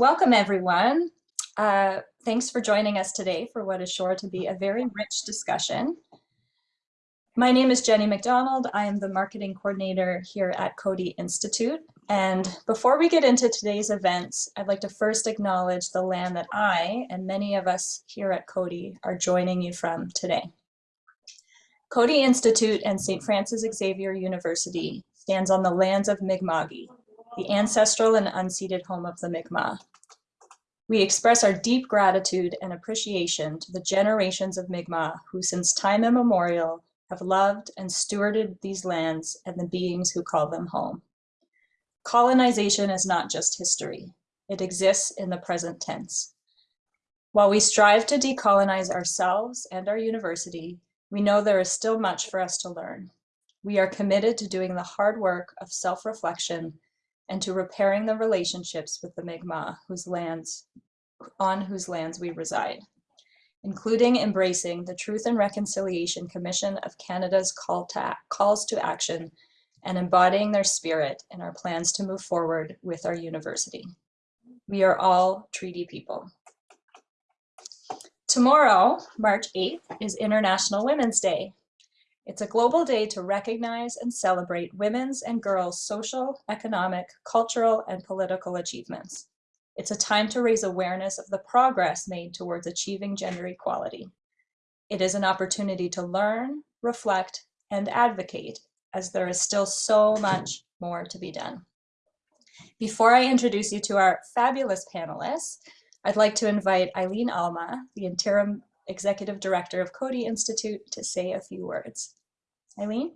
Welcome, everyone. Uh, thanks for joining us today for what is sure to be a very rich discussion. My name is Jenny McDonald. I am the marketing coordinator here at Coady Institute. And before we get into today's events, I'd like to first acknowledge the land that I and many of us here at Coady are joining you from today. Coady Institute and St. Francis Xavier University stands on the lands of Mi'kma'ki, the ancestral and unceded home of the Mi'kmaq. We express our deep gratitude and appreciation to the generations of Mi'kmaq who since time immemorial have loved and stewarded these lands and the beings who call them home. Colonization is not just history. It exists in the present tense. While we strive to decolonize ourselves and our university, we know there is still much for us to learn. We are committed to doing the hard work of self-reflection and to repairing the relationships with the Mi'kmaq whose lands, on whose lands we reside, including embracing the Truth and Reconciliation Commission of Canada's call to, calls to action and embodying their spirit in our plans to move forward with our university. We are all treaty people. Tomorrow, March 8th, is International Women's Day, it's a global day to recognize and celebrate women's and girls' social, economic, cultural, and political achievements. It's a time to raise awareness of the progress made towards achieving gender equality. It is an opportunity to learn, reflect, and advocate as there is still so much more to be done. Before I introduce you to our fabulous panelists, I'd like to invite Eileen Alma, the interim executive director of Coady Institute, to say a few words. Eileen?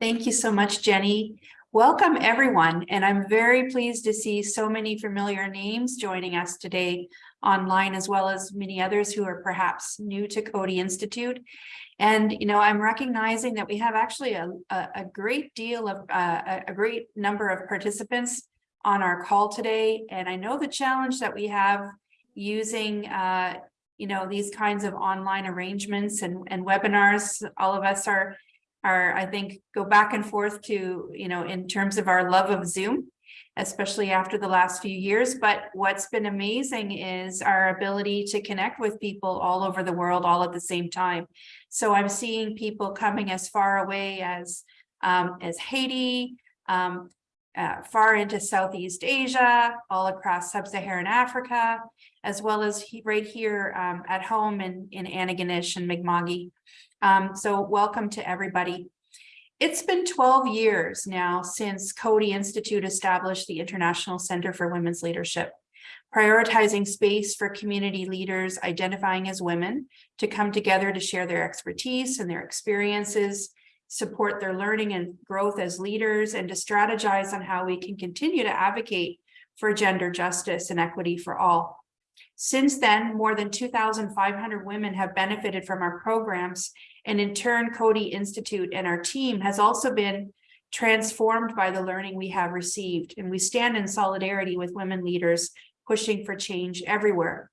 Thank you so much, Jenny. Welcome, everyone. And I'm very pleased to see so many familiar names joining us today online, as well as many others who are perhaps new to Coady Institute. And, you know, I'm recognizing that we have actually a, a, a great deal of, uh, a great number of participants on our call today. And I know the challenge that we have using uh, you know, these kinds of online arrangements and, and webinars, all of us are, are, I think, go back and forth to, you know, in terms of our love of Zoom, especially after the last few years. But what's been amazing is our ability to connect with people all over the world all at the same time. So I'm seeing people coming as far away as, um, as Haiti, um, uh, far into Southeast Asia, all across Sub-Saharan Africa, as well as he, right here um, at home in, in Antigonish and Mi'kma'ki. Um, so welcome to everybody. It's been 12 years now since Coady Institute established the International Center for Women's Leadership, prioritizing space for community leaders identifying as women to come together to share their expertise and their experiences, support their learning and growth as leaders, and to strategize on how we can continue to advocate for gender justice and equity for all. Since then, more than 2,500 women have benefited from our programs, and in turn, Coady Institute and our team has also been transformed by the learning we have received, and we stand in solidarity with women leaders pushing for change everywhere.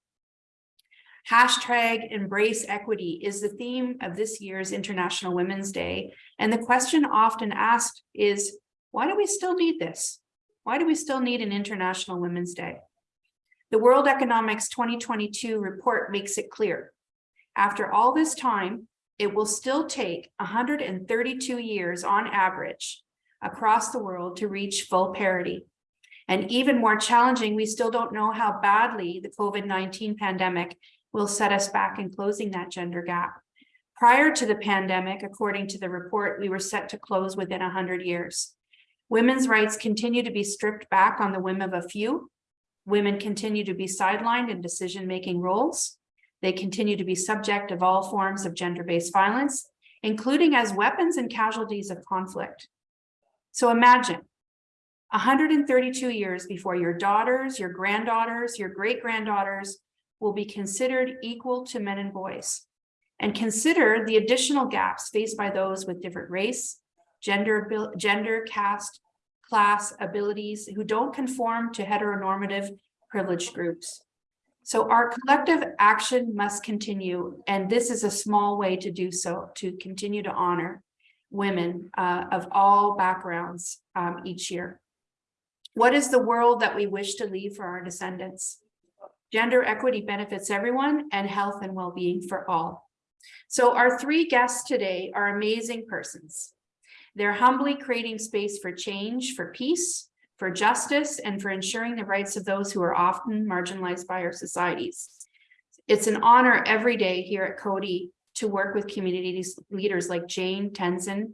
Hashtag embrace equity is the theme of this year's International Women's Day. And the question often asked is, why do we still need this? Why do we still need an International Women's Day? The World Economics 2022 report makes it clear. After all this time, it will still take 132 years on average across the world to reach full parity. And even more challenging, we still don't know how badly the COVID-19 pandemic will set us back in closing that gender gap. Prior to the pandemic, according to the report, we were set to close within 100 years. Women's rights continue to be stripped back on the whim of a few, Women continue to be sidelined in decision-making roles. They continue to be subject of all forms of gender-based violence, including as weapons and casualties of conflict. So imagine 132 years before your daughters, your granddaughters, your great-granddaughters will be considered equal to men and boys. And consider the additional gaps faced by those with different race, gender, gender, caste, class, abilities who don't conform to heteronormative privileged groups. So our collective action must continue, and this is a small way to do so, to continue to honor women uh, of all backgrounds um, each year. What is the world that we wish to leave for our descendants? Gender equity benefits everyone and health and well-being for all. So our three guests today are amazing persons. They're humbly creating space for change, for peace, for justice, and for ensuring the rights of those who are often marginalized by our societies. It's an honor every day here at Coady to work with community leaders like Jane, Tenzin,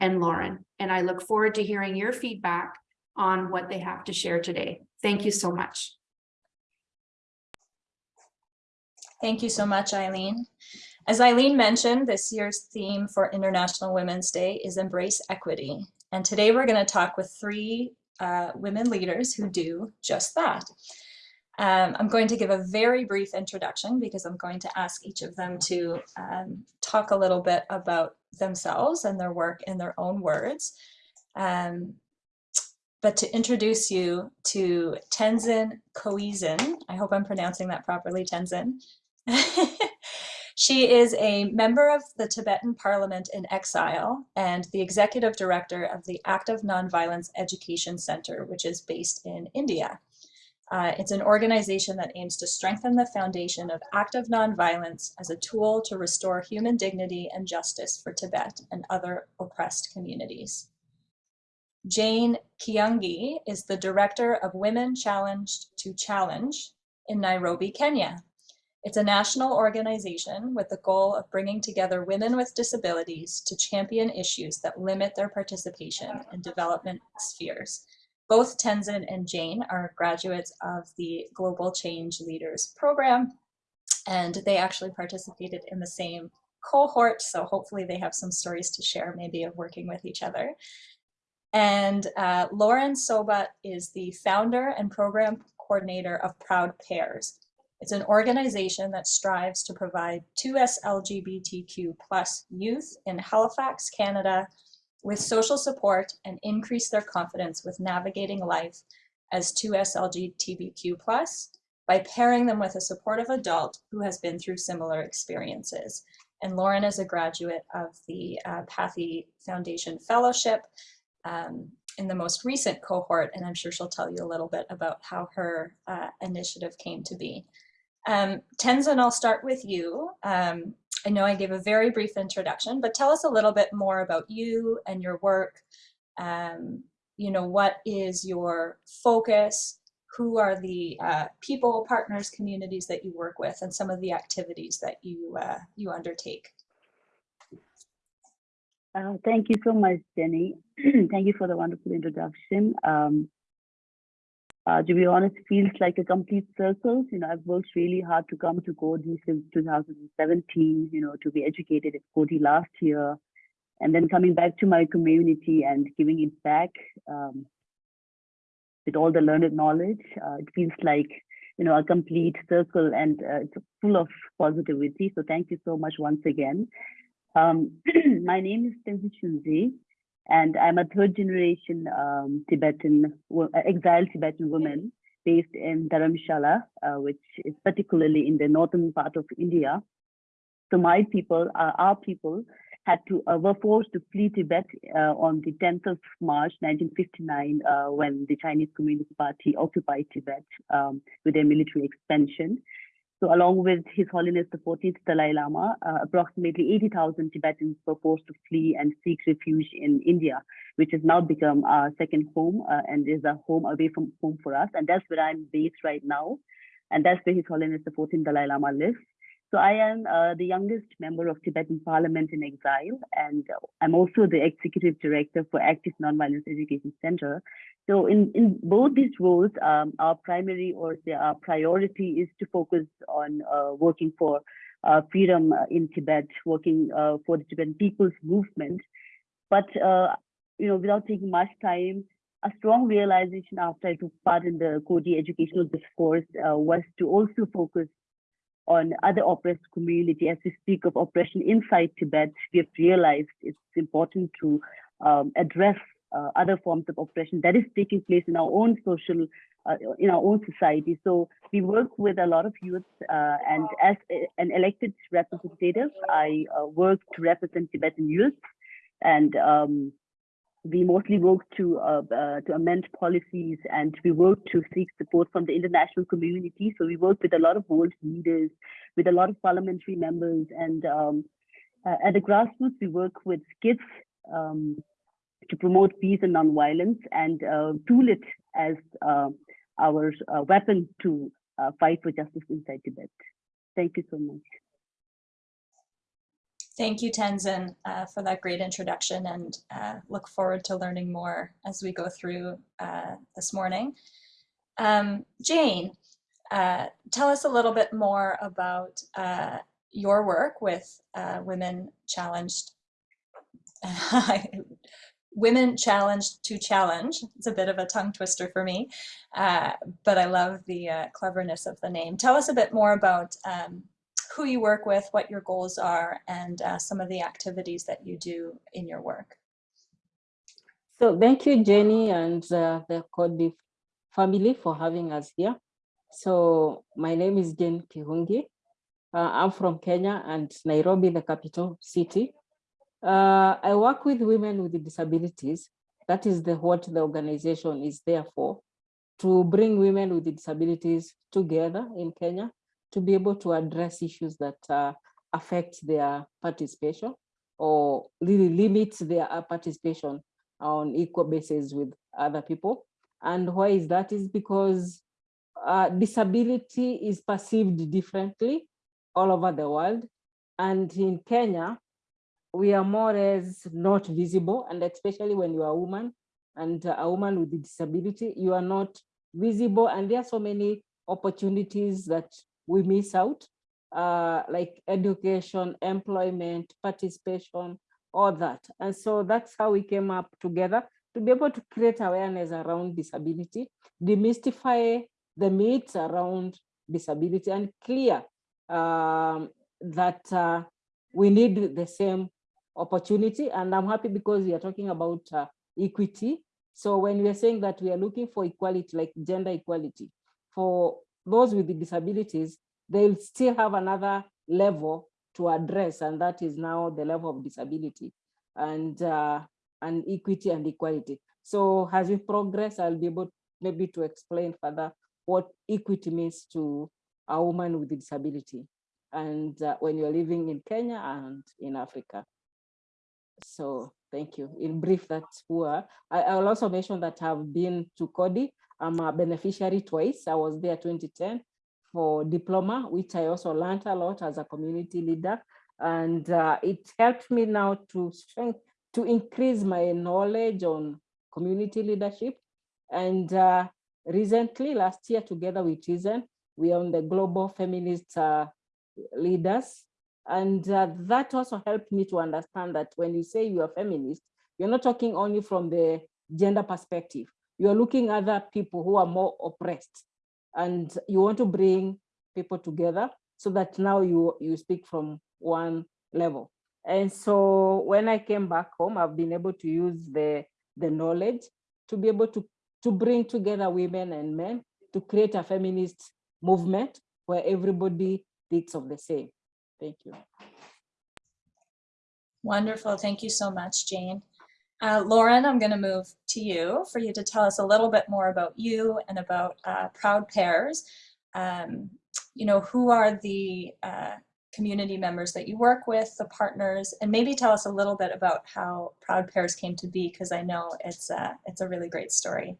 and Lauren. And I look forward to hearing your feedback on what they have to share today. Thank you so much. Thank you so much, Eileen. As Eileen mentioned, this year's theme for International Women's Day is Embrace Equity. And today we're going to talk with three uh, women leaders who do just that. Um, I'm going to give a very brief introduction because I'm going to ask each of them to um, talk a little bit about themselves and their work in their own words. Um, but to introduce you to Tenzin Choezin, I hope I'm pronouncing that properly, Tenzin. she is a member of the Tibetan Parliament in exile and the executive director of the Active Nonviolence Education Center, which is based in India. Uh, it's an organization that aims to strengthen the foundation of active nonviolence as a tool to restore human dignity and justice for Tibet and other oppressed communities. Jane Kihungi is the director of Women Challenged to Challenge in Nairobi, Kenya. It's a national organization with the goal of bringing together women with disabilities to champion issues that limit their participation in development spheres. Both Tenzin and Jane are graduates of the Global Change Leaders Program, and they actually participated in the same cohort, so hopefully they have some stories to share maybe of working with each other. And uh, Lauren Sobat is the founder and program coordinator of Proud Pairs. It's an organization that strives to provide 2S LGBTQ plus youth in Halifax, Canada, with social support and increase their confidence with navigating life as 2S LGBTQ plus by pairing them with a supportive adult who has been through similar experiences. And Lauren is a graduate of the uh, Pathy Foundation Fellowship um, in the most recent cohort, and I'm sure she'll tell you a little bit about how her uh, initiative came to be. Um, Tenzin, I'll start with you. Um, I know I gave a very brief introduction, but tell us a little bit more about you and your work. Um, you know, what is your focus? Who are the uh, people, partners, communities that you work with, and some of the activities that you uh, you undertake? Uh, thank you so much, Jenny. thank you for the wonderful introduction. Um, uh, to be honest, feels like a complete circle. You know, I've worked really hard to come to Coady since 2017, you know, to be educated at Coady last year, and then coming back to my community and giving it back um, with all the learned knowledge. Uh, it feels like, you know, a complete circle and uh, it's full of positivity. So thank you so much once again. Um, my name is Tenzin Shunzi, and I'm a third generation um, Tibetan, uh, exiled Tibetan woman based in Dharamshala, uh, which is particularly in the northern part of India. So my people, uh, our people, had to uh, were forced to flee Tibet uh, on the 10th of March 1959 uh, when the Chinese Communist Party occupied Tibet um, with their military expansion. So along with His Holiness the 14th Dalai Lama, uh, approximately 80,000 Tibetans were forced to flee and seek refuge in India, which has now become our second home uh, and is a home away from home for us. And that's where I'm based right now. And that's where His Holiness the 14th Dalai Lama lives. So I am uh, the youngest member of Tibetan Parliament in Exile, and I'm also the executive director for Active Nonviolence Education Center. So in, in both these roles, um, our primary or our priority is to focus on uh, working for uh, freedom uh, in Tibet, working uh, for the Tibetan people's movement. But uh, you know, without taking much time, a strong realization after I took part in the Coady educational discourse was to also focus on other oppressed community. As we speak of oppression inside Tibet, we have realized it's important to um, address uh, other forms of oppression that is taking place in our own social, uh, in our own society. So we work with a lot of youth uh, and as a, an elected representative, I uh, work to represent Tibetan youth and um, we mostly work to uh, uh, to amend policies and we work to seek support from the international community. So we work with a lot of world leaders, with a lot of parliamentary members, and um, uh, at the grassroots we work with kids um, to promote peace and nonviolence and uh, tool it as uh, our uh, weapon to fight for justice inside Tibet. Thank you so much. Thank you, Tenzin, uh, for that great introduction and uh, look forward to learning more as we go through uh, this morning. Um, Jane, uh, tell us a little bit more about uh, your work with uh, Women Challenged, Women Challenged to Challenge. It's a bit of a tongue twister for me, but I love the cleverness of the name. Tell us a bit more about um, who you work with, what your goals are, and uh, some of the activities that you do in your work. So thank you, Jenny and uh, the Coady family for having us here. So my name is Jane Kihungi. Uh, I'm from Kenya and Nairobi, the capital city. Uh, I work with women with disabilities. That is the what the organization is there for, to bring women with disabilities together in Kenya to be able to address issues that uh, affect their participation or really limit their uh, participation on equal basis with other people. And why is that? Is because uh, disability is perceived differently all over the world. And in Kenya, we are more or less not visible, and especially when you are a woman and a woman with a disability, you are not visible. And there are so many opportunities that we miss out, uh, like education, employment, participation, all that. And so that's how we came up together to be able to create awareness around disability, demystify the myths around disability and clear um, that uh, we need the same opportunity. And I'm happy because we are talking about uh, equity. So when we are saying that we are looking for equality, like gender equality, for those with the disabilities, they'll still have another level to address, and that is now the level of disability and, uh, and equity and equality. So as we progress, I'll be able maybe to explain further what equity means to a woman with a disability and uh, when you're living in Kenya and in Africa. So thank you. In brief, that's who I, I will also mention that I've been to Coady. I'm a beneficiary twice. I was there 2010 for diploma, which I also learned a lot as a community leader. And uh, it helped me now to strength, to increase my knowledge on community leadership. And uh, recently, last year, together with Tenzin, we are on the global feminist uh, leaders. And uh, that also helped me to understand that when you say you are feminist, you're not talking only from the gender perspective. You're looking at other people who are more oppressed and you want to bring people together so that now you you speak from one level. And so when i came back home i've been able to use the the knowledge to be able to to bring together women and men to create a feminist movement where everybody thinks of the same. Thank you. Wonderful. Thank you so much jane uh, Lauren, I'm going to move to you for you to tell us a little bit more about you and about uh, Proud Pairs. Um, you know, who are the uh, community members that you work with, the partners, and maybe tell us a little bit about how Proud Pairs came to be, because I know it's a, it's a really great story.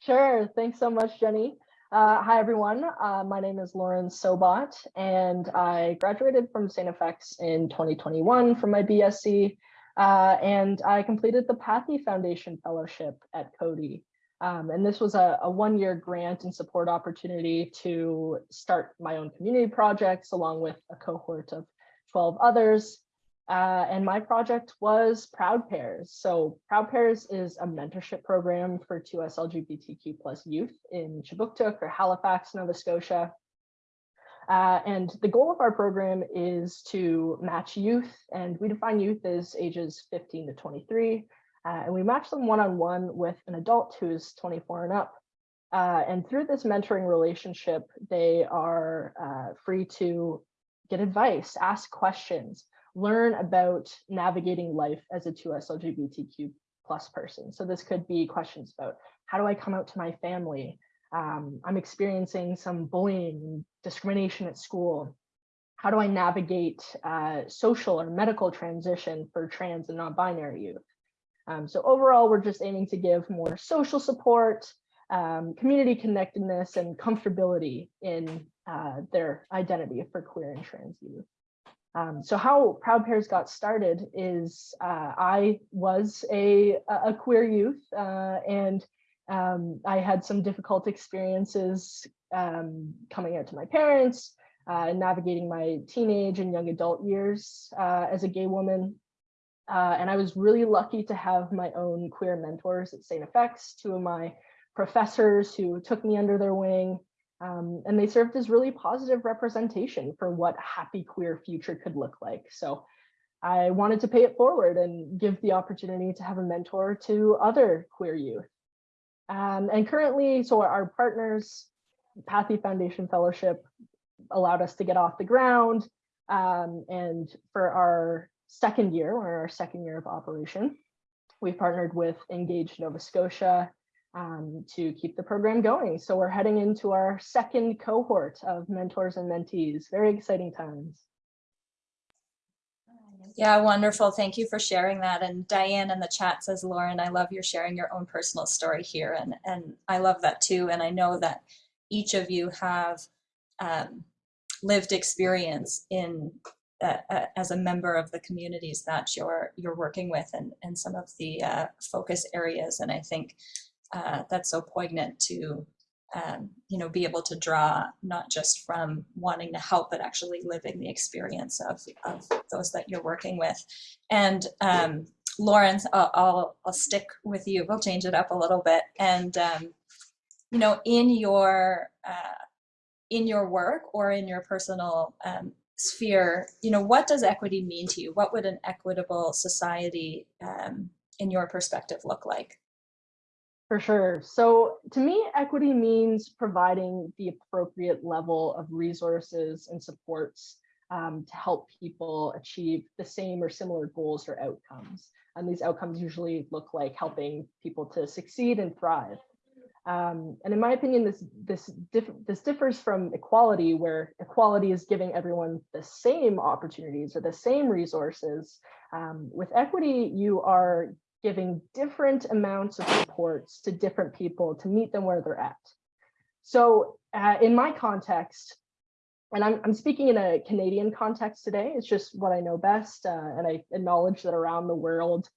Sure. Thanks so much, Jenny. Uh, hi, everyone. Uh, my name is Lauren Sobot, and I graduated from St. FX in 2021 from my BSc. Uh, and I completed the Pathy Foundation Fellowship at Coady. Um, and this was a, a one-year grant and support opportunity to start my own community projects along with a cohort of 12 others. Uh, and my project was Proud Pairs. So Proud Pairs is a mentorship program for 2S LGBTQ plus youth in Kjipuktuk or Halifax, Nova Scotia. Uh, and the goal of our program is to match youth, and we define youth as ages 15 to 23, uh, and we match them one-on-one -on -one with an adult who's 24 and up. Uh, and through this mentoring relationship, they are uh, free to get advice, ask questions, learn about navigating life as a 2S LGBTQ plus person. So this could be questions about how do I come out to my family? Um, I'm experiencing some bullying and discrimination at school. How do I navigate uh, social or medical transition for trans and non-binary youth? Um, so overall, we're just aiming to give more social support, um, community connectedness, and comfortability in uh, their identity for queer and trans youth. Um, so how Proud Pairs got started is uh, I was a, a queer youth uh, and um, I had some difficult experiences um, coming out to my parents, uh, navigating my teenage and young adult years uh, as a gay woman. Uh, and I was really lucky to have my own queer mentors at St. FX, two of my professors who took me under their wing. Um, and they served as really positive representation for what a happy queer future could look like. So I wanted to pay it forward and give the opportunity to have a mentor to other queer youth. Um, and currently, so our partners, Pathy Foundation Fellowship allowed us to get off the ground. Um, and for our second year, or our second year of operation, we've partnered with Engage Nova Scotia um, to keep the program going. So we're heading into our second cohort of mentors and mentees. Very exciting times. Yeah, wonderful. Thank you for sharing that. And Diane in the chat says, Lauren, I love your sharing your own personal story here. And, and I love that too. And I know that each of you have um, lived experience in uh, uh, as a member of the communities that you're you're working with and, and some of the uh, focus areas. And I think uh, that's so poignant to um, you know, be able to draw not just from wanting to help, but actually living the experience of, of those that you're working with. And um, Lauren, I'll, I'll, stick with you. We'll change it up a little bit. And, um, you know, in your, uh, in your work or in your personal um, sphere, you know, what does equity mean to you? What would an equitable society um, in your perspective look like? For sure. So to me, equity means providing the appropriate level of resources and supports um, to help people achieve the same or similar goals or outcomes. And these outcomes usually look like helping people to succeed and thrive. Um, and in my opinion, this this this differs from equality, where equality is giving everyone the same opportunities or the same resources. Um, with equity, you are giving different amounts of supports to different people to meet them where they're at. So uh, in my context, and I'm, I'm speaking in a Canadian context today, it's just what I know best. Uh, and I acknowledge that around the world,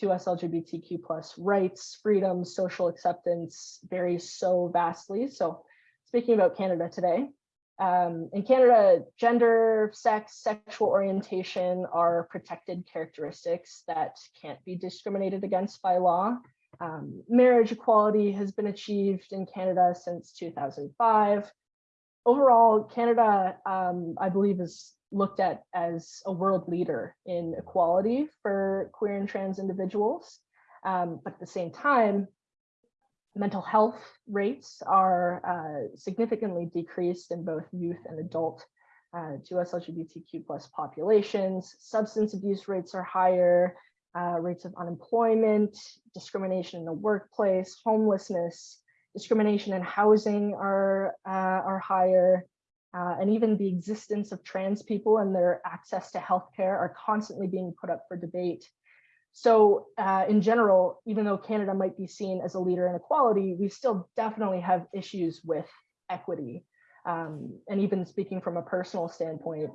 2S LGBTQ plus rights, freedoms, social acceptance varies so vastly. So speaking about Canada today, um, in Canada, gender, sex, sexual orientation are protected characteristics that can't be discriminated against by law. Um, marriage equality has been achieved in Canada since 2005. Overall, Canada, um, I believe, is looked at as a world leader in equality for queer and trans individuals. Um, but at the same time, mental health rates are uh, significantly decreased in both youth and adult uh, 2S LGBTQ plus populations. Substance abuse rates are higher, uh, rates of unemployment, discrimination in the workplace, homelessness, discrimination in housing are, uh, are higher, uh, and even the existence of trans people and their access to healthcare are constantly being put up for debate so uh, in general, even though Canada might be seen as a leader in equality, we still definitely have issues with equity. Um, and even speaking from a personal standpoint,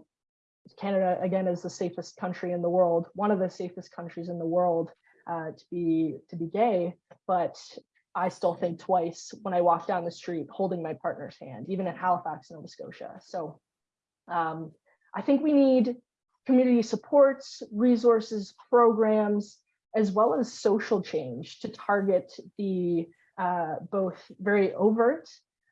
Canada, again, is the safest country in the world, one of the safest countries in the world uh, to be to be gay. But I still think twice when I walk down the street holding my partner's hand, even in Halifax, Nova Scotia. So um, I think we need community supports, resources, programs, as well as social change to target the uh, both very overt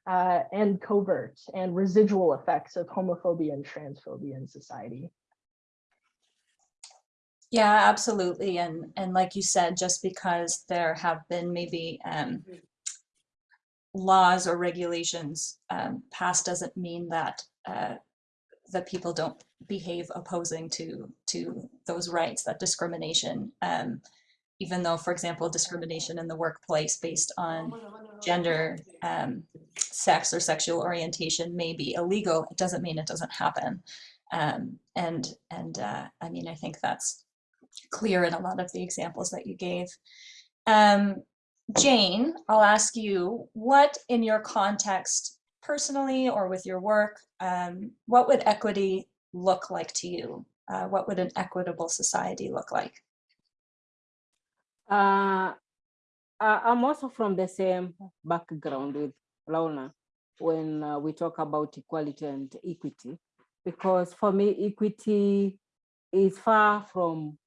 uh, and covert and residual effects of homophobia and transphobia in society. Yeah, absolutely. And, and like you said, just because there have been maybe um, laws or regulations um, passed doesn't mean that uh, that people don't behave opposing to to those rights, that discrimination, um, even though, for example, discrimination in the workplace based on gender, um, sex or sexual orientation may be illegal, it doesn't mean it doesn't happen. Um, and and uh, I mean, I think that's clear in a lot of the examples that you gave. Um, Jane, I'll ask you, what in your context, personally or with your work, um, what would equity look like to you? Uh, what would an equitable society look like? Uh, I'm also from the same background with Launa when uh, we talk about equality and equity, because for me, equity is far from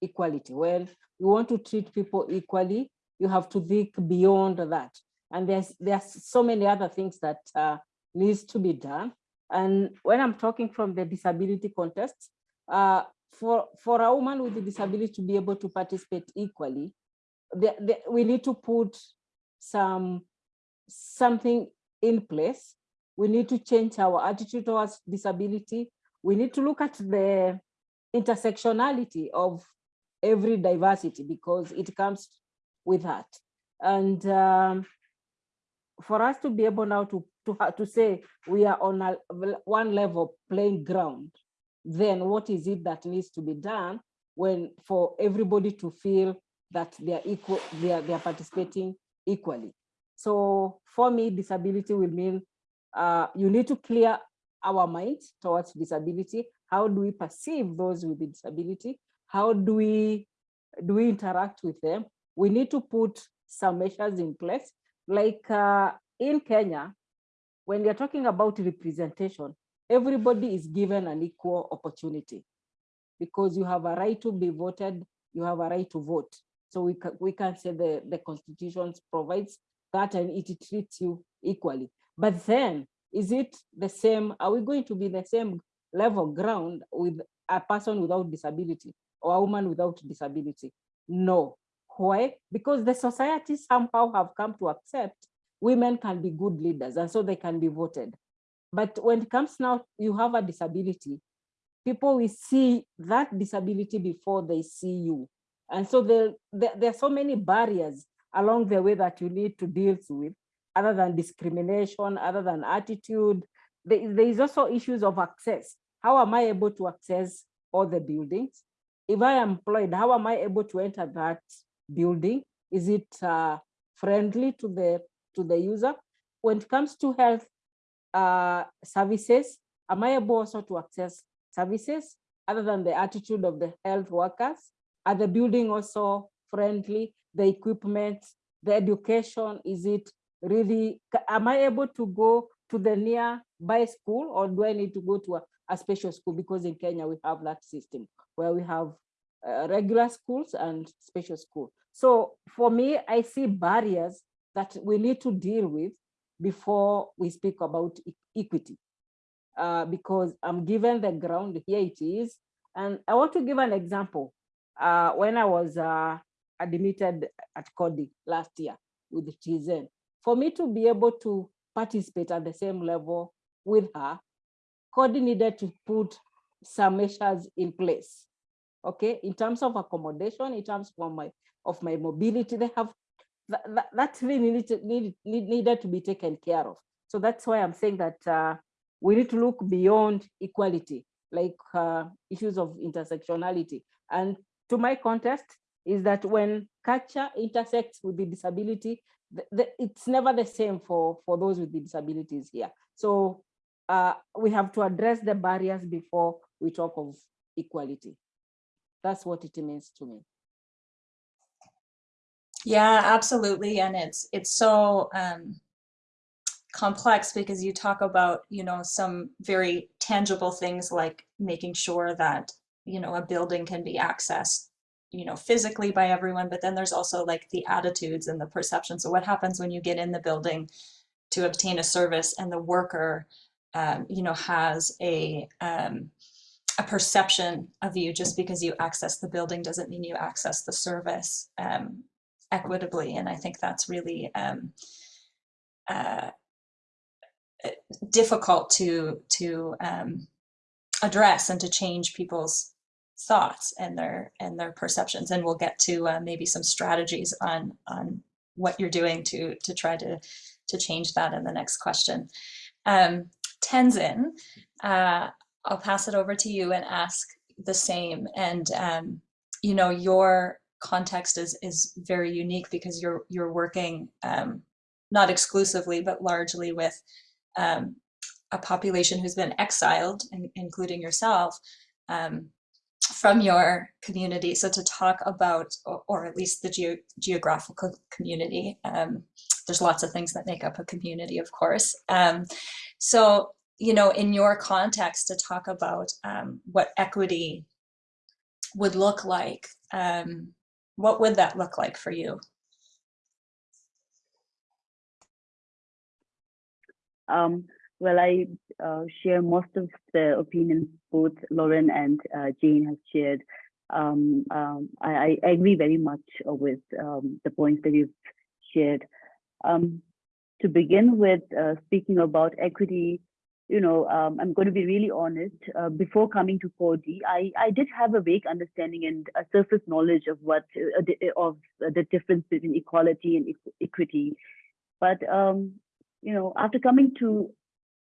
equality. When you want to treat people equally, you have to think beyond that. And there's there's so many other things that uh, needs to be done. And when I'm talking from the disability context, uh, for, for a woman with a disability to be able to participate equally, the, the, we need to put some something in place. We need to change our attitude towards disability. We need to look at the intersectionality of every diversity because it comes with that. And um, for us to be able now to, to, to say we are on a one level playing ground, then what is it that needs to be done when for everybody to feel that they are equal, they are, they are participating equally. So for me, disability will mean uh, you need to clear our minds towards disability. How do we perceive those with disability? How do we do we interact with them? We need to put some measures in place. Like uh, in Kenya, when you're talking about representation, everybody is given an equal opportunity because you have a right to be voted, you have a right to vote. So we can, we can say the, the constitution provides that and it treats you equally. But then, is it the same? Are we going to be the same level ground with a person without disability or a woman without disability? No. Why? Because the society somehow have come to accept women can be good leaders and so they can be voted. But when it comes now, you have a disability, people will see that disability before they see you. And so there, there, are so many barriers along the way that you need to deal with, other than discrimination, other than attitude. There, there is also issues of access. How am I able to access all the buildings? If I am employed, how am I able to enter that building? Is it uh, friendly to the to the user? When it comes to health uh, services, am I able also to access services other than the attitude of the health workers? Are the building also friendly? The equipment, the education, is it really, am I able to go to the nearby school or do I need to go to a, a special school? Because in Kenya, we have that system where we have uh, regular schools and special school. So for me, I see barriers that we need to deal with before we speak about e equity. Uh, because I'm given the ground, here it is. And I want to give an example. Uh, when I was uh, admitted at Coady last year with Tenzin, for me to be able to participate at the same level with her, Coady needed to put some measures in place. Okay, in terms of accommodation, in terms of my of my mobility, they have that, that, really needed, need, needed to be taken care of. So that's why I'm saying that uh, we need to look beyond equality, like uh, issues of intersectionality. And to my context is that when culture intersects with the disability, the, the, it's never the same for, for those with the disabilities here. So uh, we have to address the barriers before we talk of equality. That's what it means to me. Yeah, absolutely. And it's it's so um, complex because you talk about, you know, some very tangible things like making sure that, you know, a building can be accessed, you know, physically by everyone, but then there's also like the attitudes and the perception. So what happens when you get in the building to obtain a service and the worker, um, you know, has a, um, a perception of you just because you access the building doesn't mean you access the service um, equitably. And I think that's really um, uh, difficult to, to um, address and to change people's thoughts and their and their perceptions and we'll get to uh, maybe some strategies on on what you're doing to to try to to change that in the next question um, tenzin uh, i'll pass it over to you and ask the same and um, you know your context is is very unique because you're you're working um, not exclusively but largely with um, a population who's been exiled in, including yourself um, from your community. So to talk about, or, or at least the geo geographical community, um, there's lots of things that make up a community, of course. Um, so, you know, in your context to talk about um, what equity would look like, um, what would that look like for you? Um, well, I uh, share most of the opinions both Lauren and uh, Jane have shared. Um, um, I, I, agree very much with um, the points that you've shared. Um, to begin with, uh, speaking about equity, you know, um, I'm going to be really honest. Uh, before coming to Coady, I, I did have a vague understanding and a surface knowledge of what uh, of the difference between equality and equity. But um, you know, after coming to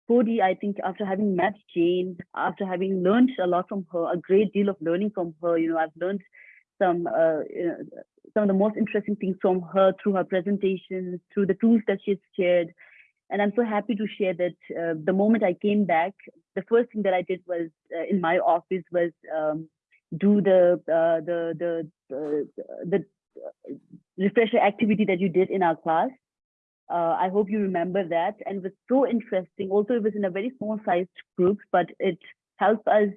Coady, I think after having met Jane, after having learned a lot from her, a great deal of learning from her, you know, I've learned some uh, you know, some of the most interesting things from her through her presentations, through the tools that she's shared. And I'm so happy to share that uh, the moment I came back, the first thing that I did was uh, in my office was um, do the uh, the the the, the refresher activity that you did in our class. Uh, I hope you remember that. And it was so interesting. Also, it was in a very small sized group, but it helped us,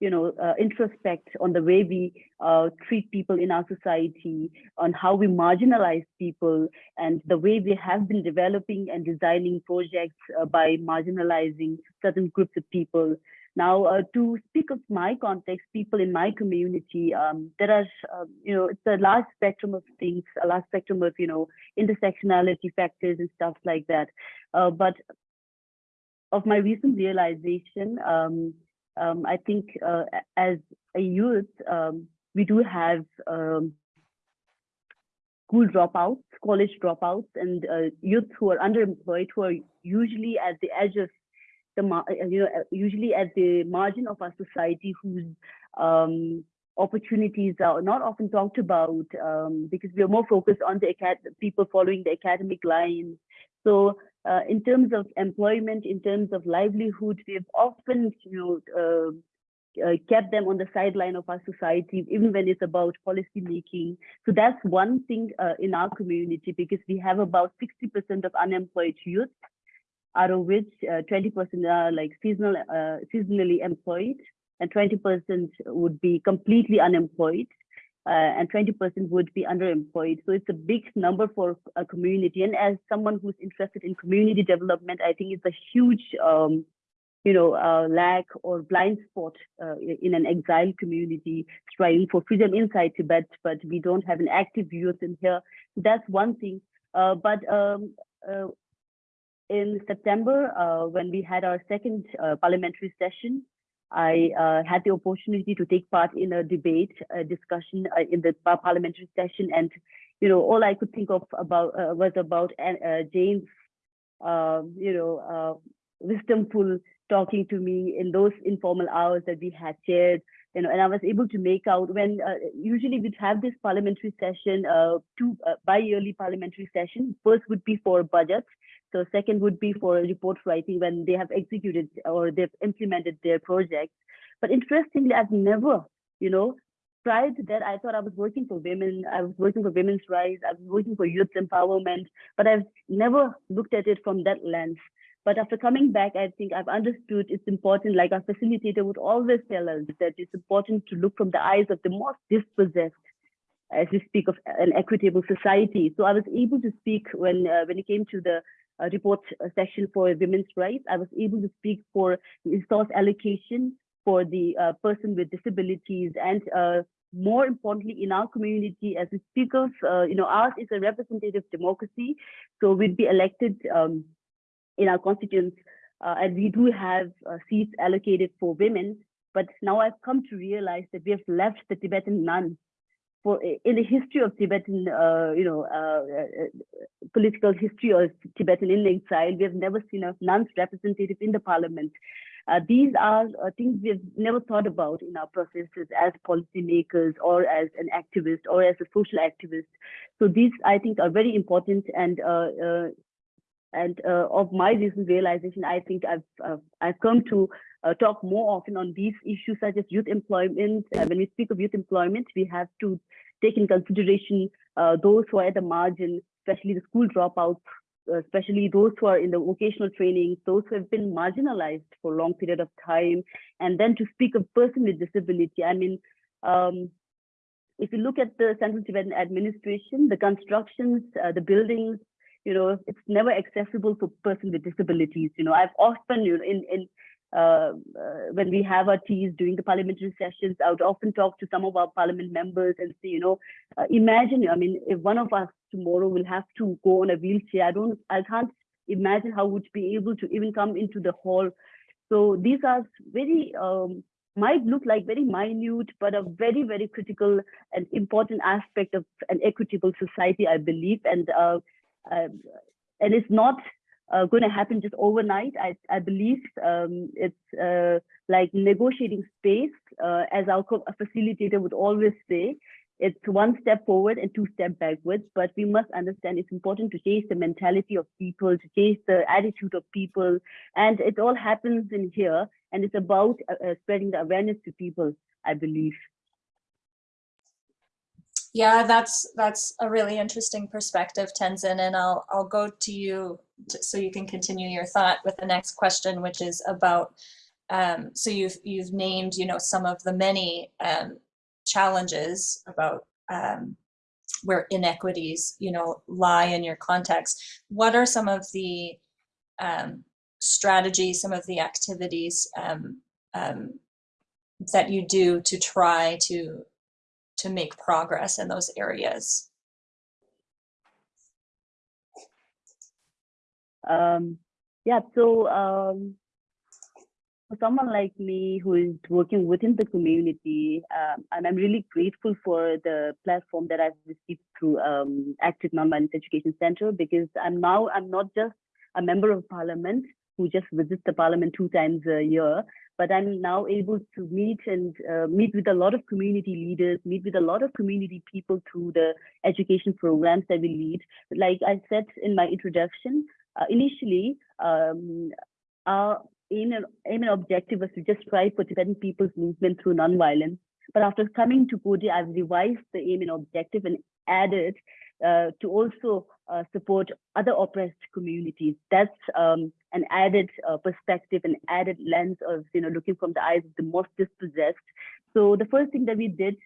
you know, uh, introspect on the way we uh, treat people in our society, on how we marginalize people, and the way we have been developing and designing projects uh, by marginalizing certain groups of people. Now, uh, to speak of my context, people in my community, um, there are, uh, you know, it's a large spectrum of things, a large spectrum of, you know, intersectionality factors and stuff like that. Uh, but of my recent realization, um, um, I think uh, as a youth, um, we do have um, school dropouts, college dropouts, and uh, youth who are underemployed, who are usually at the edge of the uh, you know uh, usually at the margin of our society whose um, opportunities are not often talked about um, because we are more focused on the people following the academic lines. So uh, in terms of employment, in terms of livelihood, we've often you know uh, uh, kept them on the sideline of our society, even when it's about policy making. So that's one thing uh, in our community because we have about 60% of unemployed youth out of which 20% uh, are like seasonal, uh, seasonally employed, and 20% would be completely unemployed, and 20% would be underemployed. So it's a big number for a community. And as someone who's interested in community development, I think it's a huge, um, you know, uh, lack or blind spot uh, in an exiled community striving for freedom inside Tibet, but we don't have an active youth in here. That's one thing. Uh, but um, in September, uh, when we had our second uh, parliamentary session, I uh, had the opportunity to take part in a debate, a discussion uh, in the parliamentary session, and you know all I could think of about uh, was about uh, Jane's, um, you know, wisdomful talking to me in those informal hours that we had shared. You know, and I was able to make out when usually we'd have this parliamentary session, two bi-yearly parliamentary session. First would be for budgets, so second would be for a report writing when they have executed or they've implemented their projects. But interestingly, I've never, you know, prior to that, I thought I was working for women. I was working for women's rights. I was working for youth empowerment, but I've never looked at it from that lens. But after coming back, I think I've understood it's important, like our facilitator would always tell us that it's important to look from the eyes of the most dispossessed as we speak of an equitable society. So I was able to speak when uh, when it came to the uh, report section for women's rights. I was able to speak for resource allocation for the uh, person with disabilities and uh, more importantly in our community as speakers, uh, you know, ours is a representative democracy. So we'd be elected um, in our constituents uh, and we do have uh, seats allocated for women. But now I've come to realize that we have left the Tibetan nuns for in the history of Tibetan, uh, you know, uh, uh, political history of Tibetan in exile, we have never seen a nuns representative in the parliament. Uh, these are uh, things we've never thought about in our processes as policymakers or as an activist or as a social activist. So these, I think, are very important and uh, uh, and uh, of my recent realization, I think I've I've come to uh, talk more often on these issues such as youth employment. Uh, when we speak of youth employment, we have to take in consideration uh, those who are at the margin, especially the school dropouts, uh, especially those who are in the vocational training, those who have been marginalized for a long period of time. And then to speak of person with disability, I mean, um, if you look at the Central Tibetan administration, the constructions, uh, the buildings, you know, it's never accessible for person with disabilities. You know, I've often, you know, in, in uh, uh, when we have our teas during the parliamentary sessions, I would often talk to some of our parliament members and say, you know, uh, imagine, I mean, if one of us tomorrow will have to go on a wheelchair, I don't, I can't imagine how would be able to even come into the hall. So these are very, um, might look like very minute, but a very, very critical and important aspect of an equitable society, I believe. And uh, uh, and it's not uh, going to happen just overnight. I, I believe um, it's uh, like negotiating space, uh, as our facilitator would always say. It's one step forward and two step backwards, but we must understand it's important to change the mentality of people, to change the attitude of people, and it all happens in here. And it's about uh, spreading the awareness to people, I believe. Yeah, that's that's a really interesting perspective, Tenzin, and I'll I'll go to you so you can continue your thought with the next question, which is about. Um, so you've you've named you know some of the many um, challenges about um, where inequities you know lie in your context. What are some of the um, strategies, some of the activities um, um, that you do to try to to make progress in those areas? Um, yeah, so um, for someone like me who is working within the community, um, and I'm really grateful for the platform that I've received through um, Active Nonviolence Education Center because I'm now I'm not just a member of parliament who just visits the parliament two times a year, but I'm now able to meet and uh, meet with a lot of community leaders, meet with a lot of community people through the education programs that we lead. Like I said in my introduction, initially, um, our aim and, aim and objective was to just strive for Tibetan people's movement through nonviolence. But after coming to Coady, I've revised the aim and objective and added uh, to also uh, support other oppressed communities. That's um, an added uh, perspective, an added lens of you know looking from the eyes of the most dispossessed. So the first thing that we did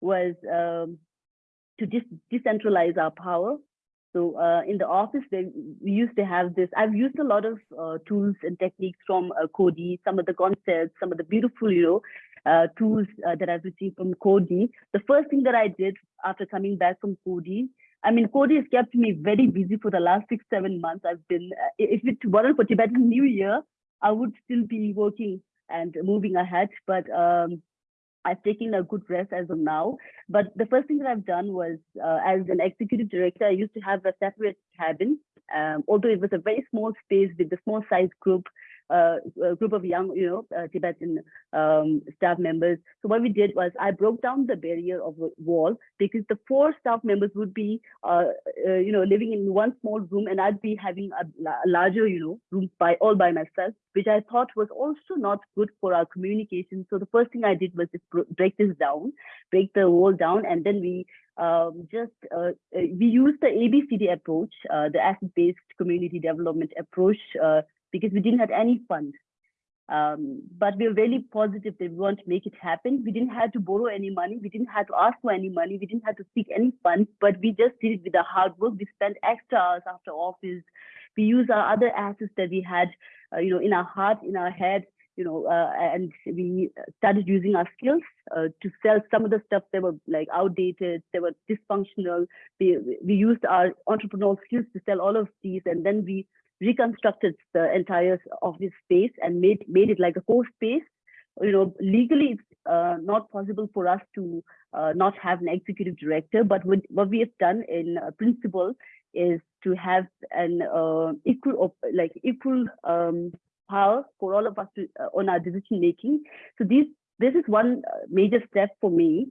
was um, to dis decentralize our power. So uh, in the office, they, we used to have this. I've used a lot of uh, tools and techniques from uh, Coady, some of the concepts, some of the beautiful, you know, uh, tools uh, that I've received from Coady. The first thing that I did after coming back from Coady, I mean, Coady has kept me very busy for the last six, seven months. I've been, uh, if it weren't for Tibetan New Year, I would still be working and moving ahead. But um, I've taken a good rest as of now. But the first thing that I've done was, uh, as an executive director, I used to have a separate cabin. Um, although it was a very small space with a small size group, uh, a group of young, you know, uh, Tibetan um, staff members. So what we did was I broke down the barrier of the wall because the four staff members would be, uh, uh you know, living in one small room and I'd be having a, a, larger, you know, room by all by myself, which I thought was also not good for our communication. So the first thing I did was just break this down, break the wall down, and then we um, just uh, uh we use the ABCD approach, uh, the asset-based community development approach uh, because we didn't have any funds. Um, but we were really positive that we want to make it happen. We didn't have to borrow any money. We didn't have to ask for any money. We didn't have to seek any funds, but we just did it with the hard work. We spent extra hours after office. We used our other assets that we had, uh, you know, in our heart, in our head, you know, uh, and we started using our skills uh, to sell some of the stuff that were like outdated, they were dysfunctional. We, we used our entrepreneurial skills to sell all of these, and then we reconstructed the entire office space and made made it like a core space you know, legally it's uh, not possible for us to uh, not have an executive director, but what, what we have done in uh, principle is to have an uh, equal, like equal um, power for all of us to, uh, on our decision making. So these, this is one uh, major step for me.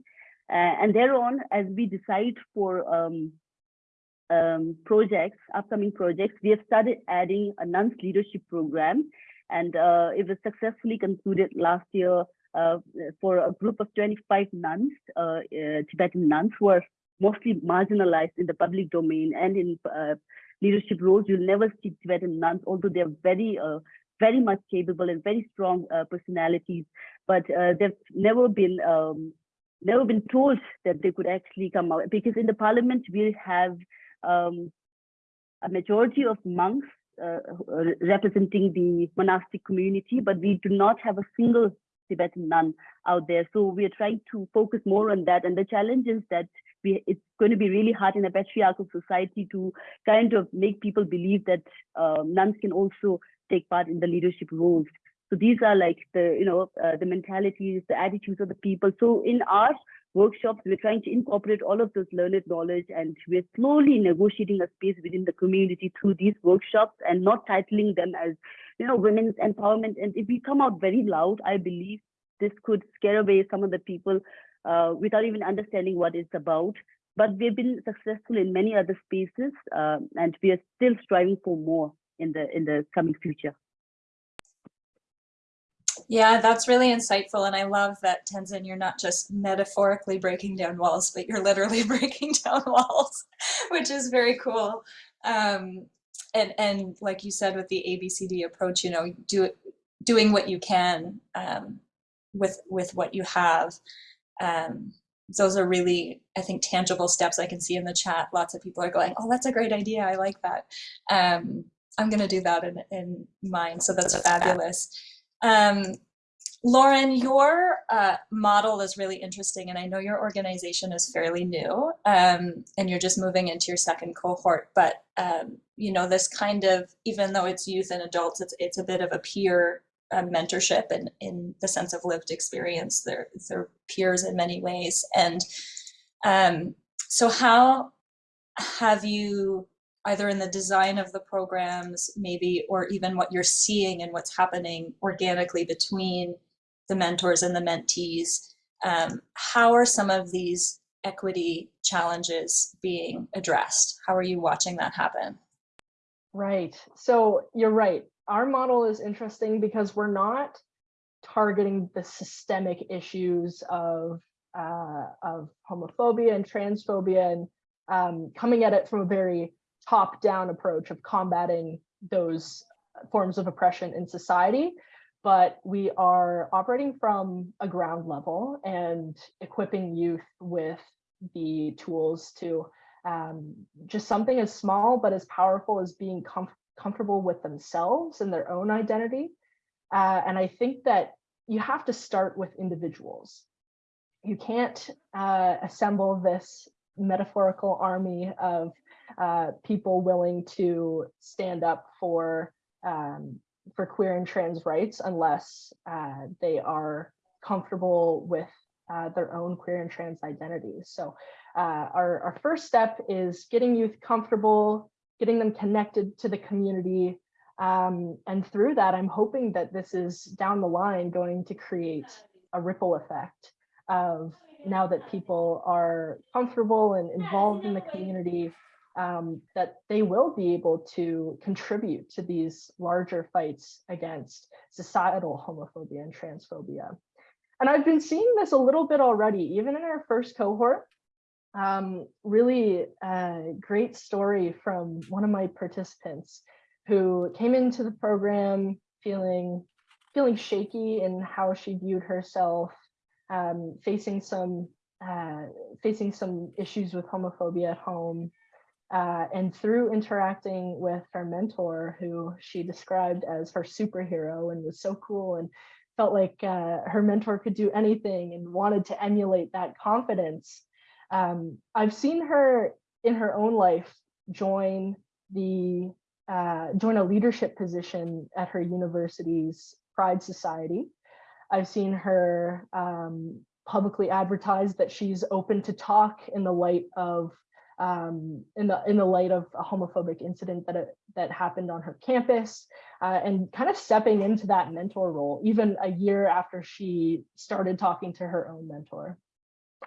And thereon, as we decide for um, um, projects, upcoming projects, we have started adding a nuns leadership program, and uh, it was successfully concluded last year uh, for a group of 25 nuns, uh, uh, Tibetan nuns, who are mostly marginalized in the public domain and in uh, leadership roles. You'll never see Tibetan nuns, although they're very, uh, very much capable and very strong personalities, but they've never been um, never been told that they could actually come out. Because in the parliament we have um, a majority of monks uh, representing the monastic community, but we do not have a single Tibetan nun out there. So we are trying to focus more on that. And the challenge is that we, it's going to be really hard in a patriarchal society to kind of make people believe that uh, nuns can also take part in the leadership roles. So these are like the, you know, uh, the mentalities, the attitudes of the people. So in our workshops, we're trying to incorporate all of those learned knowledge and we're slowly negotiating a space within the community through these workshops and not titling them as, you know, women's empowerment. And if we come out very loud, I believe this could scare away some of the people uh, without even understanding what it's about. But we've been successful in many other spaces uh, and we are still striving for more in the in the coming future. Yeah, that's really insightful. And I love that, Tenzin, you're not just metaphorically breaking down walls, but you're literally breaking down walls, which is very cool. Um, and, and like you said, with the ABCD approach, you know, do it, doing what you can um, with, with what you have. Um, those are really, I think, tangible steps I can see in the chat. Lots of people are going, oh, that's a great idea. I like that. Um, I'm going to do that in, in mine. So that's fabulous. Um, Lauren, your uh, model is really interesting, and I know your organization is fairly new, um, and you're just moving into your second cohort. But um, you know, this kind of, even though it's youth and adults, it's it's a bit of a peer uh, mentorship, and in the sense of lived experience, they're they're peers in many ways. And um, so, how have you either in the design of the programs, maybe, or even what you're seeing and what's happening organically between the mentors and the mentees. Um, how are some of these equity challenges being addressed? How are you watching that happen? Right. So you're right. Our model is interesting because we're not targeting the systemic issues of uh, of homophobia and transphobia and um, coming at it from a very top-down approach of combating those forms of oppression in society, but we are operating from a ground level and equipping youth with the tools to um, just something as small but as powerful as being com comfortable with themselves and their own identity. Uh, and I think that you have to start with individuals. You can't uh, assemble this metaphorical army of uh, people willing to stand up for um, for queer and trans rights unless uh, they are comfortable with uh, their own queer and trans identities. So uh, our, our first step is getting youth comfortable, getting them connected to the community. Um, and through that, I'm hoping that this is down the line going to create a ripple effect of now that people are comfortable and involved in the community, um, that they will be able to contribute to these larger fights against societal homophobia and transphobia. And I've been seeing this a little bit already, even in our first cohort. Um, really a great story from one of my participants who came into the program feeling feeling shaky in how she viewed herself, um, facing some uh, facing some issues with homophobia at home, uh, and through interacting with her mentor, who she described as her superhero and was so cool and felt like uh, her mentor could do anything and wanted to emulate that confidence. Um, I've seen her in her own life join the uh, join a leadership position at her university's Pride Society. I've seen her um, publicly advertise that she's open to talk in the light of um, in the in the light of a homophobic incident that it, that happened on her campus, uh, and kind of stepping into that mentor role, even a year after she started talking to her own mentor.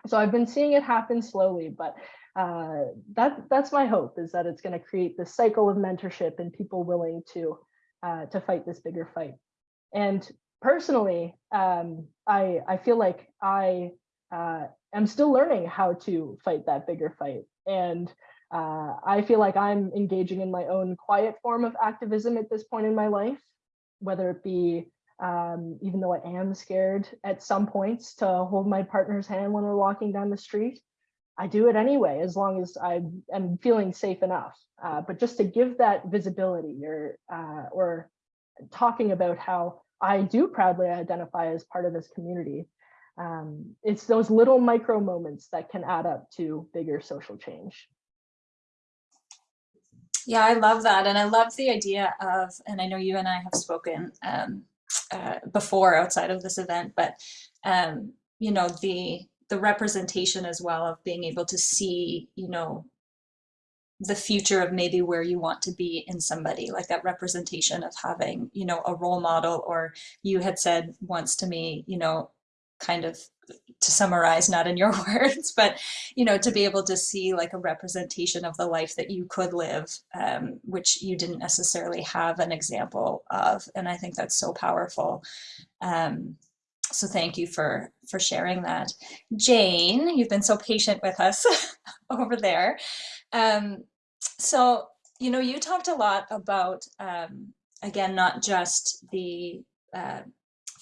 So I've been seeing it happen slowly, but uh, that that's my hope is that it's going to create this cycle of mentorship and people willing to uh, to fight this bigger fight. And personally, um, I I feel like I uh, am still learning how to fight that bigger fight. And uh, I feel like I'm engaging in my own quiet form of activism at this point in my life, whether it be um, even though I am scared at some points to hold my partner's hand when we're walking down the street. I do it anyway, as long as I am feeling safe enough. Uh, but just to give that visibility or, uh, or talking about how I do proudly identify as part of this community. Um, it's those little micro moments that can add up to bigger social change. Yeah, I love that. And I love the idea of, and I know you and I have spoken um, uh, before outside of this event, but um, you know, the the representation as well of being able to see, you know, the future of maybe where you want to be in somebody, like that representation of having, you know, a role model, or you had said once to me, you know, kind of to summarize, not in your words, but, you know, to be able to see like a representation of the life that you could live, um, which you didn't necessarily have an example of. And I think that's so powerful. Um, so thank you for, for sharing that. Jane, you've been so patient with us over there. Um, so, you know, you talked a lot about, um, again, not just the uh,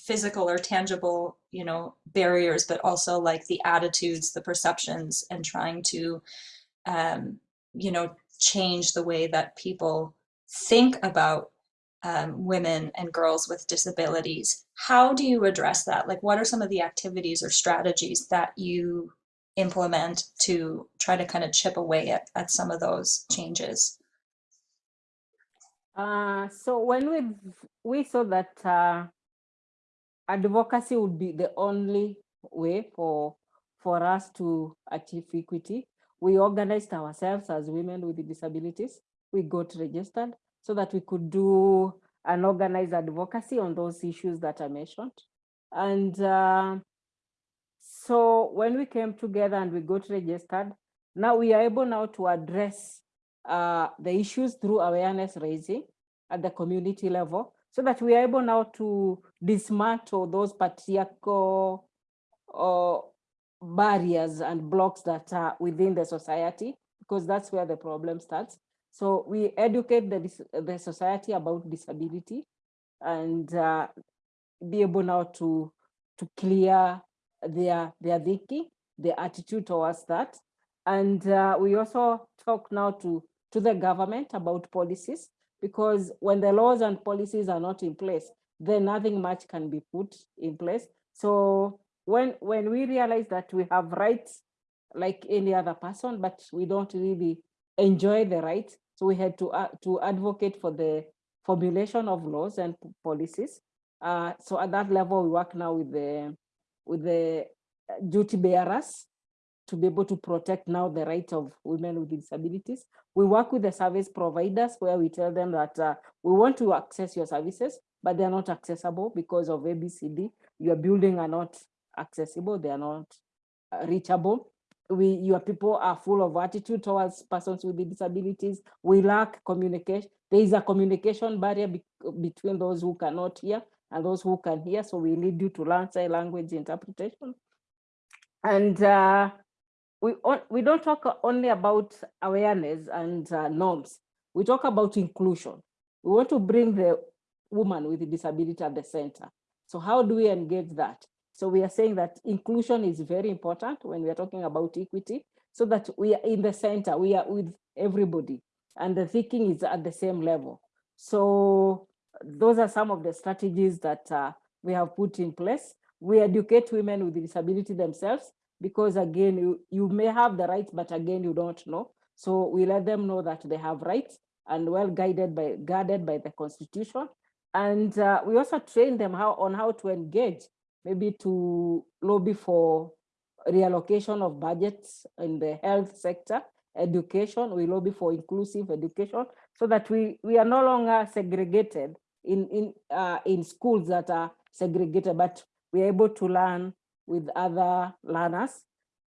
physical or tangible, you know, barriers, but also like the attitudes, the perceptions, and trying to, um, you know, change the way that people think about um, women and girls with disabilities. How do you address that? Like, what are some of the activities or strategies that you implement to try to kind of chip away at, at some of those changes? Uh, so when we we saw that uh, advocacy would be the only way for for us to achieve equity. We organized ourselves as women with disabilities. We got registered so that we could do an organized advocacy on those issues that I mentioned. And uh, so when we came together and we got registered, now we are able now to address uh, the issues through awareness raising at the community level so that we are able now to dismantle those patriarchal uh, barriers and blocks that are within the society, because that's where the problem starts. So we educate the, the society about disability and uh, be able now to, to clear their, their thinking, their attitude towards that. And uh, we also talk now to, to the government about policies because when the laws and policies are not in place, then nothing much can be put in place. So when, when we realize that we have rights like any other person, but we don't really enjoy the rights, so we had to, uh, to advocate for the formulation of laws and policies. Uh, so at that level, we work now with the, with the duty bearers to be able to protect now the rights of women with disabilities. We work with the service providers where we tell them that uh, we want to access your services, but they're not accessible because of ABCD. Your building are not accessible, they are not uh, reachable. We, your people are full of attitude towards persons with disabilities. We lack communication. There is a communication barrier be between those who cannot hear and those who can hear. So we need you to learn sign language interpretation. And uh, we, we don't talk only about awareness and uh, norms. We talk about inclusion. We want to bring the woman with a disability at the center. So how do we engage that? So we are saying that inclusion is very important when we are talking about equity, so that we are in the center, we are with everybody, and the thinking is at the same level. So those are some of the strategies that uh, we have put in place. We educate women with disability themselves because again, you, you may have the rights, but again, you don't know. So we let them know that they have rights and well guided by guarded by the constitution. And uh, we also train them how on how to engage maybe to lobby for reallocation of budgets in the health sector, education, we lobby for inclusive education so that we, we are no longer segregated in, in, uh, in schools that are segregated, but we're able to learn with other learners.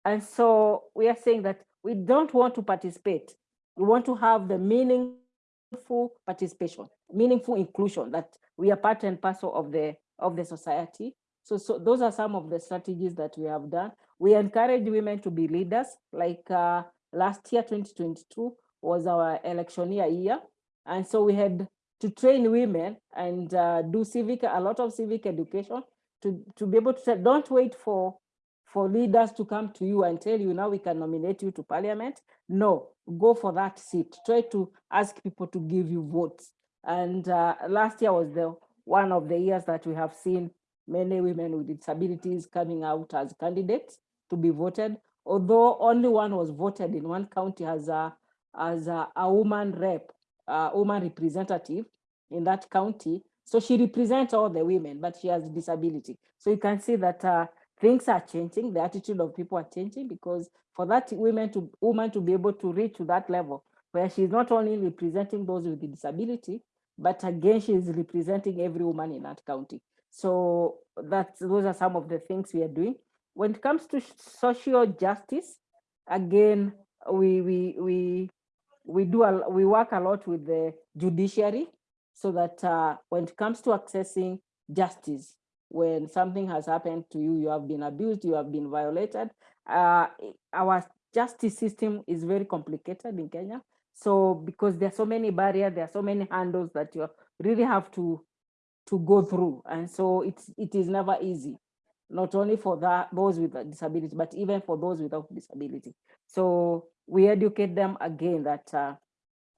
And so we are saying that we don't want to participate. We want to have the meaningful participation, meaningful inclusion that we are part and parcel of the, of the society. So, so those are some of the strategies that we have done. We encourage women to be leaders, like uh, last year, 2022 was our electioneer year. And so we had to train women and uh, do civic, a lot of civic education to, to be able to say, don't wait for, for leaders to come to you and tell you now we can nominate you to parliament. No, go for that seat. Try to ask people to give you votes. And uh, last year was the one of the years that we have seen many women with disabilities coming out as candidates to be voted, although only one was voted in one county as a, as a, a woman rep, a woman representative in that county. So she represents all the women, but she has disability. So you can see that uh, things are changing, the attitude of people are changing because for that women to woman to be able to reach to that level where she's not only representing those with the disability, but again, she is representing every woman in that county. So that's those are some of the things we are doing. When it comes to social justice, again, we we we we do a, we work a lot with the judiciary so that uh, when it comes to accessing justice, when something has happened to you, you have been abused, you have been violated. Uh, our justice system is very complicated in Kenya. So because there are so many barriers, there are so many handles that you really have to to go through. And so it's, it is never easy, not only for that, those with a disability, but even for those without disability. So we educate them again that uh,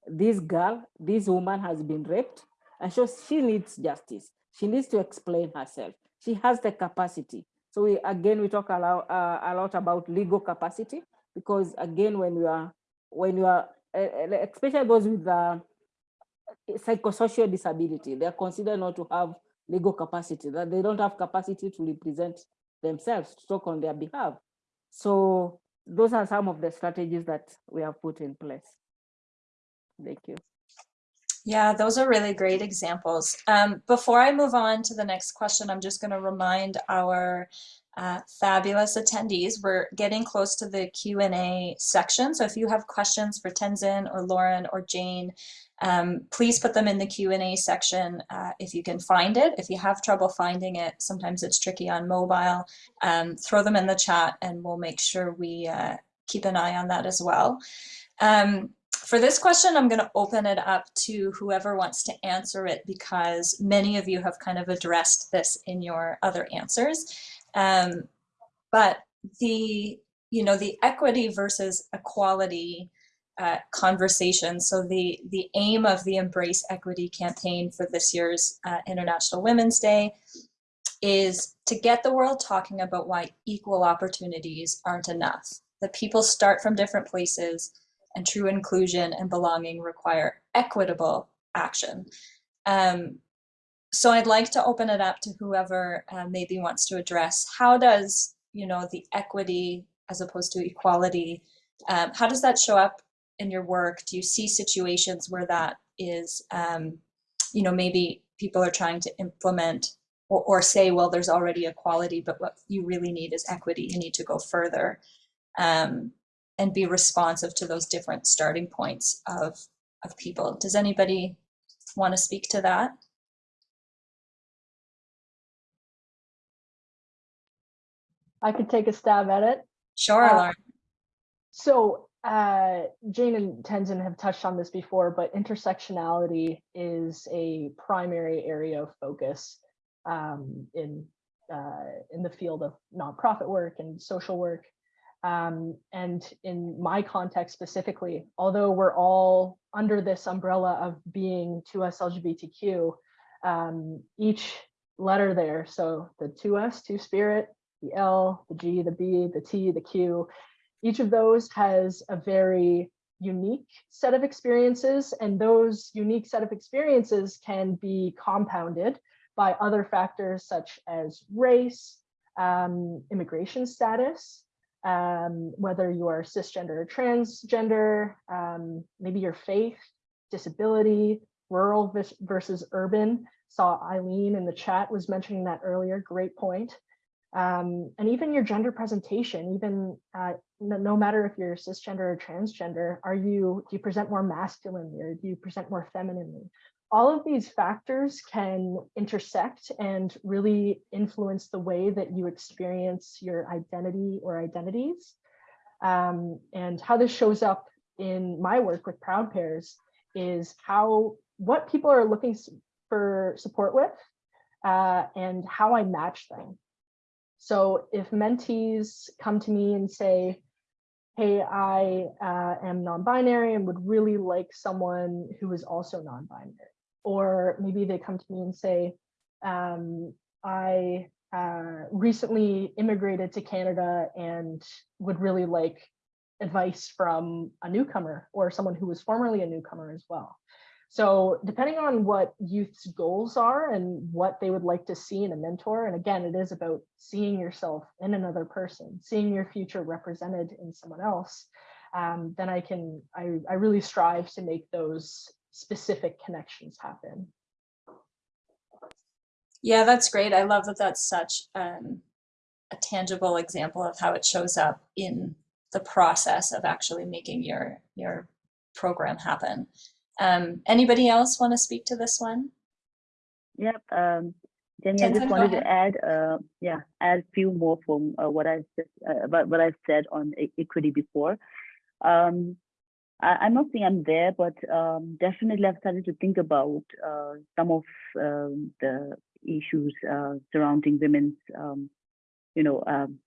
this girl, this woman has been raped, and so she needs justice. She needs to explain herself. She has the capacity. So we, again, we talk a lot, uh, a lot about legal capacity, because again, when you are, when you are, especially those with uh, psychosocial disability. They are considered not to have legal capacity, that they don't have capacity to represent themselves, to talk on their behalf. So those are some of the strategies that we have put in place. Thank you. Yeah, those are really great examples. Um, before I move on to the next question, I'm just going to remind our uh, fabulous attendees, we're getting close to the Q&A section. So if you have questions for Tenzin or Lauren or Jane, um, please put them in the Q&A section uh, if you can find it. If you have trouble finding it, sometimes it's tricky on mobile, um, throw them in the chat and we'll make sure we uh, keep an eye on that as well. Um, for this question, I'm going to open it up to whoever wants to answer it because many of you have kind of addressed this in your other answers. Um, but the, you know, the equity versus equality uh, conversation. So the, the aim of the Embrace Equity campaign for this year's uh, International Women's Day is to get the world talking about why equal opportunities aren't enough. That people start from different places and true inclusion and belonging require equitable action. Um, so I'd like to open it up to whoever uh, maybe wants to address how does, you know, the equity as opposed to equality, um, how does that show up in your work? Do you see situations where that is, um, you know, maybe people are trying to implement or, or say, well, there's already equality, but what you really need is equity. You need to go further um, and be responsive to those different starting points of, of people. Does anybody want to speak to that? I could take a stab at it. Sure, Uh, Lauren. So uh, Jane and Tenzin have touched on this before, but intersectionality is a primary area of focus um, in uh, in the field of nonprofit work and social work. Um, and in my context specifically, although we're all under this umbrella of being 2S LGBTQ, um, each letter there, so the 2S, two spirit, the L, the G, the B, the T, the Q, each of those has a very unique set of experiences and those unique set of experiences can be compounded by other factors such as race, um, immigration status, um, whether you are cisgender or transgender, um, maybe your faith, disability, rural versus urban. Saw Eileen in the chat was mentioning that earlier, great point. Um, and even your gender presentation, even uh, no, no matter if you're cisgender or transgender, are you, do you present more masculinely or do you present more femininely? All of these factors can intersect and really influence the way that you experience your identity or identities. Um, and how this shows up in my work with Proud Pairs is how, what people are looking for support with uh, and how I match them. So if mentees come to me and say, hey, I uh, am non-binary and would really like someone who is also non-binary. Or maybe they come to me and say, um, I uh, recently immigrated to Canada and would really like advice from a newcomer or someone who was formerly a newcomer as well. So depending on what youth's goals are and what they would like to see in a mentor, and again, it is about seeing yourself in another person, seeing your future represented in someone else, um, then I can, I, I really strive to make those specific connections happen. Yeah, that's great. I love that that's such um, a tangible example of how it shows up in the process of actually making your your program happen. Um, anybody else want to speak to this one? Yep. Um, Jenny, I just go wanted to add, uh, yeah, add a few more from uh, what I said, uh, about what I said on equity before. Um, I, I'm not saying I'm there, but um, definitely I've started to think about uh, some of um, the issues uh, surrounding women's, um, you know, um,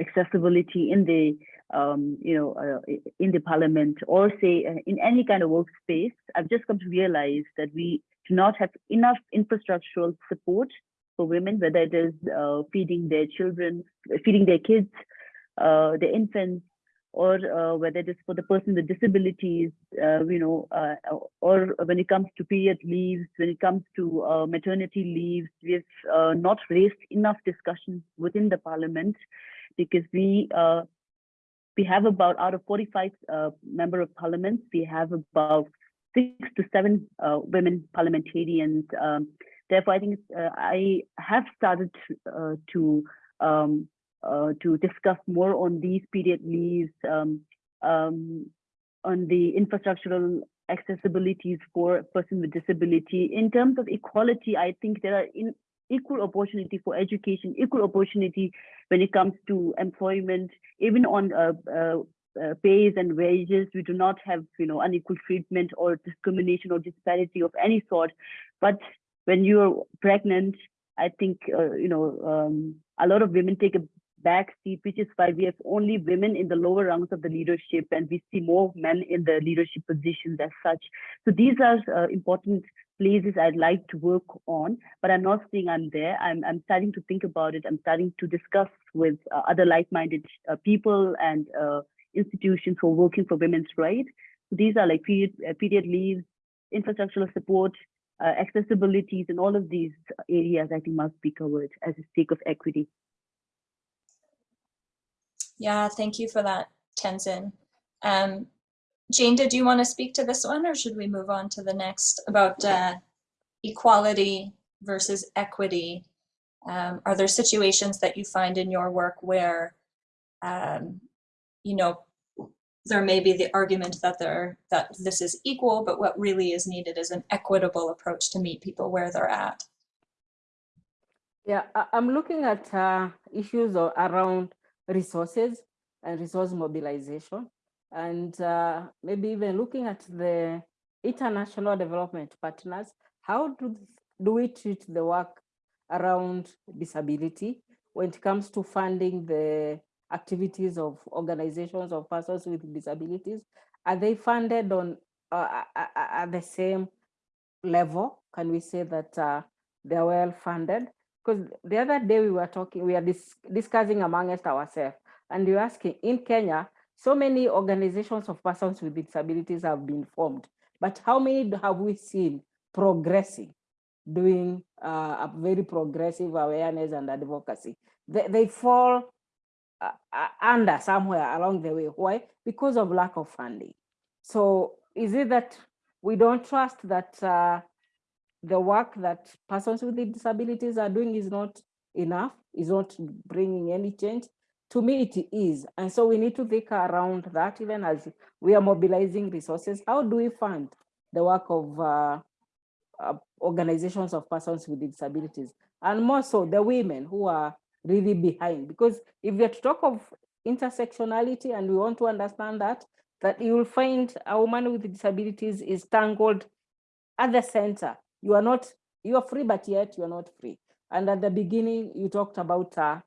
accessibility in the, um, you know, uh, in the parliament or say uh, in any kind of workspace. I've just come to realize that we do not have enough infrastructural support for women, whether it is uh, feeding their children, feeding their kids, their infants, or uh, whether it is for the person with disabilities, uh, you know, uh, or when it comes to period leaves, when it comes to uh, maternity leaves, we've uh, not raised enough discussions within the parliament because we uh, we have about out of 45 uh, member of parliament, we have about six to seven women parliamentarians. Um, therefore, I think I have started to um, to discuss more on these period leaves, um, um, on the infrastructural accessibilities for a person with disability. In terms of equality, I think there are in equal opportunity for education, equal opportunity when it comes to employment, even on uh, uh, uh, pays and wages. We do not have, you know, unequal treatment or discrimination or disparity of any sort. But when you're pregnant, I think, uh, you know, um, a lot of women take a back seat, which is why we have only women in the lower rungs of the leadership and we see more men in the leadership positions as such. So these are uh, important places I'd like to work on, but I'm not saying I'm there. I'm, I'm starting to think about it. I'm starting to discuss with uh, other like-minded uh, people and uh, institutions who are working for women's rights. So these are like period, uh, period leaves, infrastructural support, uh, accessibilities, and all of these areas I think must be covered as a stake of equity. Yeah, thank you for that, Tenzin. Um, Jane, did you want to speak to this one or should we move on to the next about uh, equality versus equity? Um, are there situations that you find in your work where, um, you know, there may be the argument that there that this is equal, but what really is needed is an equitable approach to meet people where they're at. Yeah, I'm looking at uh, issues around resources and resource mobilization, and uh, maybe even looking at the international development partners. How do, do we treat the work around disability when it comes to funding the activities of organizations of persons with disabilities? Are they funded on uh, at- the same level? Can we say that uh, they're well funded? Because the other day we were talking, we are dis discussing amongst ourselves, and you're asking in Kenya, so many organizations of persons with disabilities have been formed, but how many have we seen progressing? doing uh, a very progressive awareness and advocacy. They, they fall uh, uh, under somewhere along the way. Why? Because of lack of funding. So is it that we don't trust that uh, the work that persons with disabilities are doing is not enough, is not bringing any change? To me, it is. And so we need to think around that even as we are mobilizing resources. How do we fund the work of uh, uh, organizations of persons with disabilities? And more so the women who are really behind. Because if we are to talk of intersectionality and we want to understand that, that you will find a woman with disabilities is tangled at the center. You are not, you are free, but yet you are not free. And at the beginning, you talked about uh,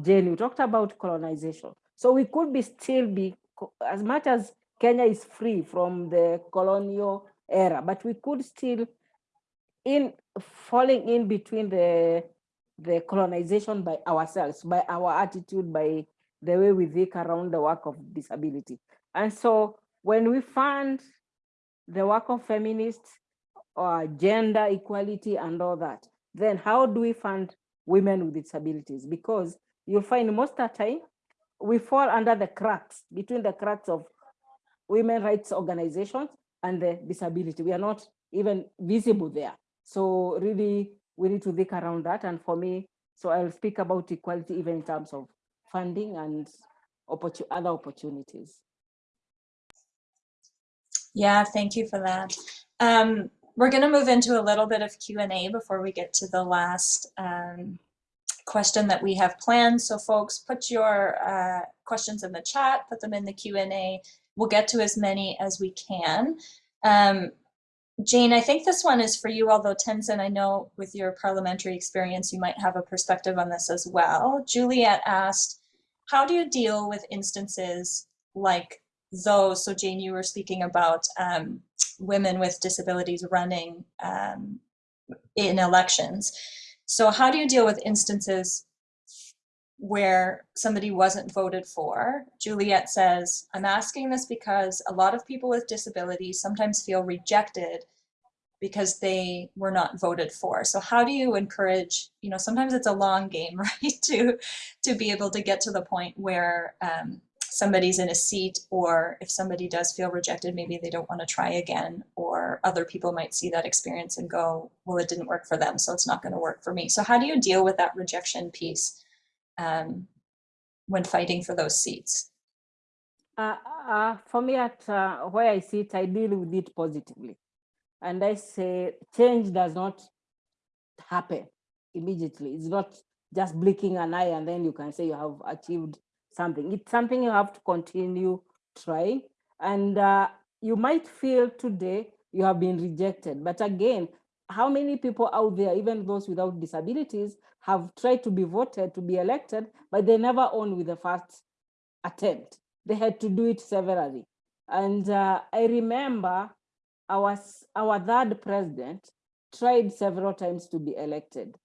Jane, you talked about colonization. So we could be still be, as much as Kenya is free from the colonial era, but we could still in falling in between the the colonization by ourselves, by our attitude, by the way we think around the work of disability. And so when we fund the work of feminists or gender equality and all that, then how do we fund women with disabilities? Because you'll find most of the time we fall under the cracks, between the cracks of women rights organizations and the disability. We are not even visible there. So really, we need to think around that. And for me, so I'll speak about equality even in terms of funding and opportun other opportunities. Yeah, thank you for that. Um, we're going to move into a little bit of Q&A before we get to the last um, question that we have planned. So folks, put your uh, questions in the chat, put them in the Q&A. We'll get to as many as we can. Um, Jane, I think this one is for you, although Tenzin, I know with your parliamentary experience, you might have a perspective on this as well. Juliet asked, how do you deal with instances like those? So Jane, you were speaking about um, women with disabilities running um, in elections. So how do you deal with instances where somebody wasn't voted for. Juliet says, I'm asking this because a lot of people with disabilities sometimes feel rejected because they were not voted for. So how do you encourage, you know, sometimes it's a long game, right? To, to be able to get to the point where um, somebody's in a seat or if somebody does feel rejected, maybe they don't want to try again or other people might see that experience and go, well, it didn't work for them, so it's not going to work for me. So how do you deal with that rejection piece? um, when fighting for those seats? Uh, uh, for me, at uh, where I sit, I deal with it positively. And I say change does not happen immediately. It's not just blinking an eye and then you can say you have achieved something. It's something you have to continue trying. And uh, you might feel today you have been rejected. But again, how many people out there, even those without disabilities, have tried to be voted, to be elected, but they never won with the first attempt. They had to do it severally. And uh, I remember our, our third president tried several times to be elected.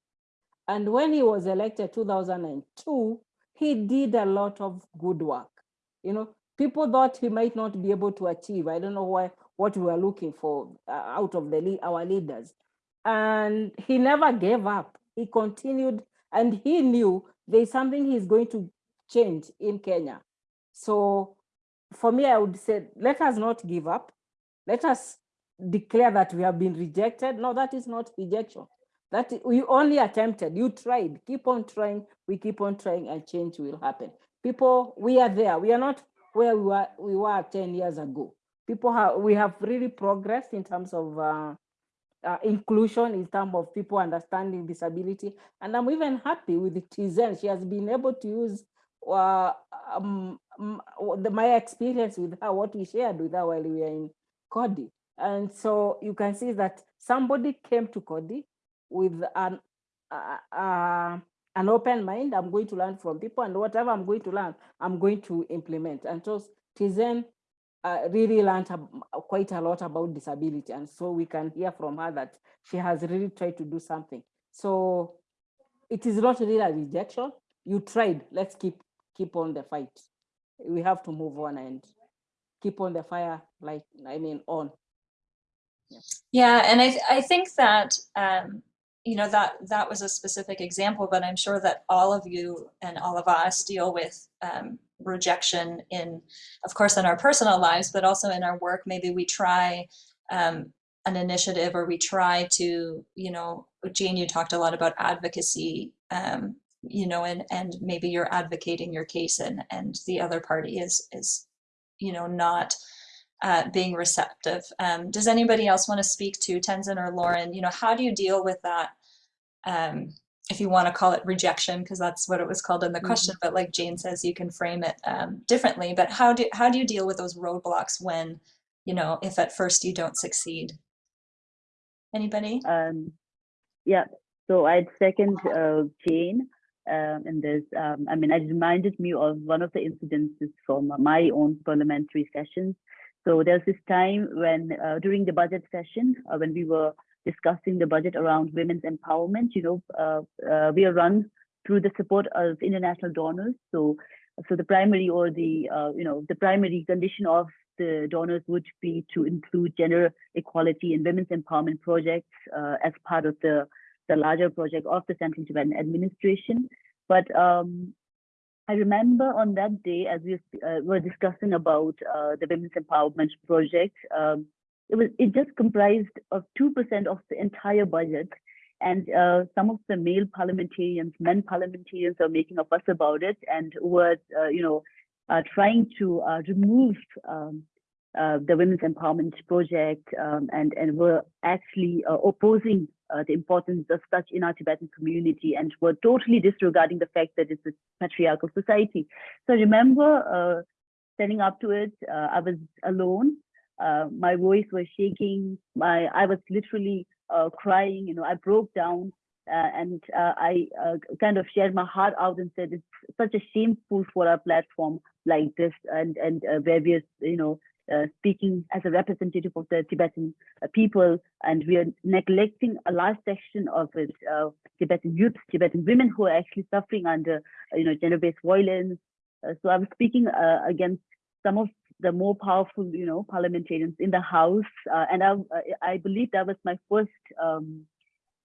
And when he was elected 2002, he did a lot of good work. You know, people thought he might not be able to achieve. I don't know why, what we were looking for uh, out of the our leaders and he never gave up. He continued and he knew there's something he's going to change in Kenya. So for me, I would say, let us not give up. Let us declare that we have been rejected. No, that is not rejection. That we only attempted, you tried, keep on trying, we keep on trying and change will happen. People, we are there. We are not where we were, we were 10 years ago. People have, we have really progressed in terms of uh, uh, inclusion in terms of people understanding disability. And I'm even happy with Tenzin. She has been able to use uh, um, the, my experience with her, what we shared with her while we were in Coady. And so you can see that somebody came to Coady with an, uh, uh, an open mind. I'm going to learn from people and whatever I'm going to learn, I'm going to implement. And so Tenzin uh, really learned quite a lot about disability. And so we can hear from her that she has really tried to do something. So it is not really a rejection. You tried, let's keep keep on the fight. We have to move on and keep on the fire, like, I mean, on. Yeah, yeah and I, I think that um, you know, that, that was a specific example, but I'm sure that all of you and all of us deal with um, rejection in, of course, in our personal lives, but also in our work. Maybe we try um, an initiative or we try to, you know, Jane, you talked a lot about advocacy, um, you know, and, and maybe you're advocating your case and, and the other party is, is, you know, not uh, being receptive. Um, does anybody else want to speak to Tenzin or Lauren? You know, how do you deal with that? Um, if you want to call it rejection, because that's what it was called in the question, but like Jane says, you can frame it um, differently. But how do how do you deal with those roadblocks when, you know, if at first you don't succeed? Anybody? Um, yeah, so I'd second uh, Jane um, in this. Um, I mean, it reminded me of one of the incidences from my own parliamentary sessions. So there's this time when uh, during the budget session, uh, when we were discussing the budget around women's empowerment, you know, uh, uh, we are run through the support of international donors. So, so the primary or the, uh, you know, the primary condition of the donors would be to include gender equality and women's empowerment projects uh, as part of the, the larger project of the Central Tibetan Administration. But um, I remember on that day, as we uh, were discussing about uh, the women's empowerment project, um, it was it just comprised of two percent of the entire budget, and uh, some of the male parliamentarians, men parliamentarians, are making a fuss about it and were, uh, you know, uh, trying to uh, remove um, uh, the women's empowerment project um, and and were actually uh, opposing the importance of such in our Tibetan community and were totally disregarding the fact that it's a patriarchal society. So I remember standing up to it. I was alone. Uh, my voice was shaking. My I was literally uh, crying. You know, I broke down. Uh, and uh, I uh, kind of shared my heart out and said it's such a shameful for a platform like this and and uh, where we're you know speaking as a representative of the Tibetan people and we are neglecting a large section of it Tibetan youth Tibetan women who are actually suffering under you know gender-based violence so I'm speaking against some of the more powerful, you know, parliamentarians in the House, uh, and I, I believe that was my first um,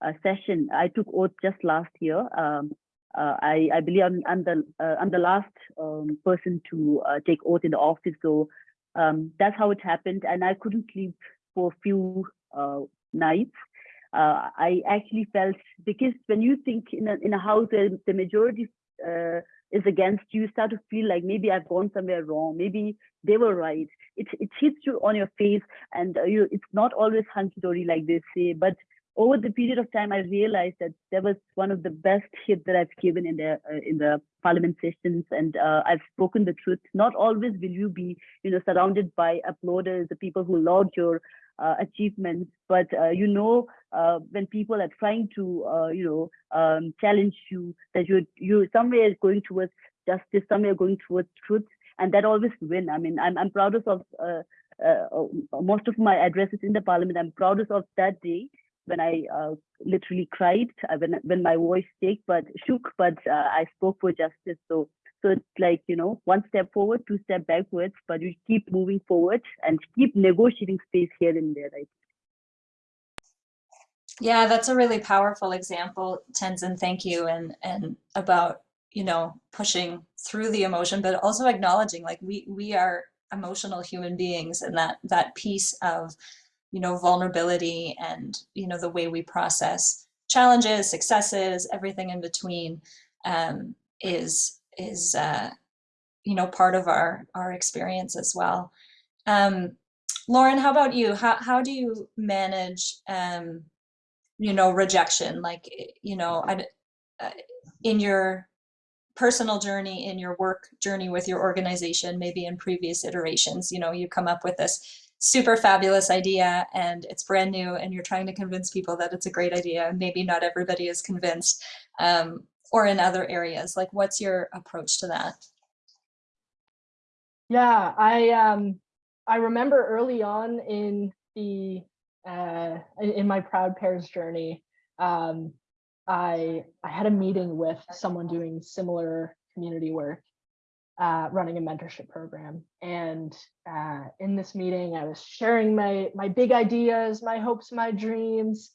uh, session. I took oath just last year. Um, uh, I, I believe I'm, I'm the I'm the last um, person to take oath in the office, so um, that's how it happened. And I couldn't sleep for a few nights. Uh, I actually felt because when you think in a, in a house the majority uh, is against you, you start to feel like maybe I've gone somewhere wrong. Maybe they were right. It, it hits you on your face and uh, you, it's not always hunky-dory like they say, but over the period of time, I realized that that was one of the best hits that I've given in the uh, in the parliament sessions, and uh, I've spoken the truth. Not always will you be, you know, surrounded by applauders, the people who laud your uh, achievements, but uh, you know uh, when people are trying to, uh, you know, um, challenge you, that you you somewhere going towards justice, somewhere going towards truth, and that always win. I mean, I'm I'm proudest of. most of my addresses in the parliament, I'm proudest of that day when I uh, literally cried, uh, when when my voice shook, but shook, but uh, I spoke for justice. So so it's like you know, one step forward, two step backwards, but we keep moving forward and keep negotiating space here and there. Right. Yeah, that's a really powerful example, Tenzin. Thank you, and and about you know pushing through the emotion, but also acknowledging like we we are emotional human beings, and that that piece of you know, vulnerability and, you know, the way we process challenges, successes, everything in between um, is, is uh, you know, part of our, our experience as well. Um, Lauren, how about you? How, how do you manage, um, you know, rejection? Like, you know, I, uh, in your personal journey, in your work journey with your organization, maybe in previous iterations, you know, you come up with this super fabulous idea and it's brand new and you're trying to convince people that it's a great idea. Maybe not everybody is convinced um, or in other areas. Like what's your approach to that? Yeah, I um, I remember early on in the uh, in my Proud Pairs journey, um, I I had a meeting with someone doing similar community work uh, running a mentorship program. And uh, in this meeting, I was sharing my, my big ideas, my hopes, my dreams.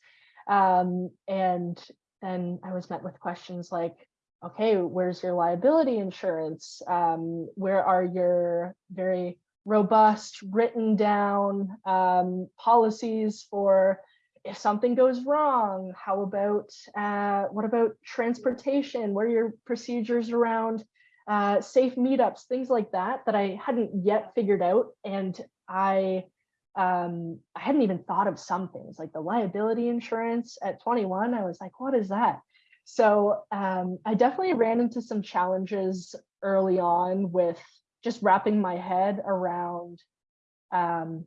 Um, and then I was met with questions like, okay, where's your liability insurance? Um, where are your very robust written down um, policies for if something goes wrong? How about, uh, what about transportation? What are your procedures around uh, safe meetups, things like that, that I hadn't yet figured out. And I, um, I hadn't even thought of some things like the liability insurance at 21. I was like, what is that? So um, I definitely ran into some challenges early on with just wrapping my head around um,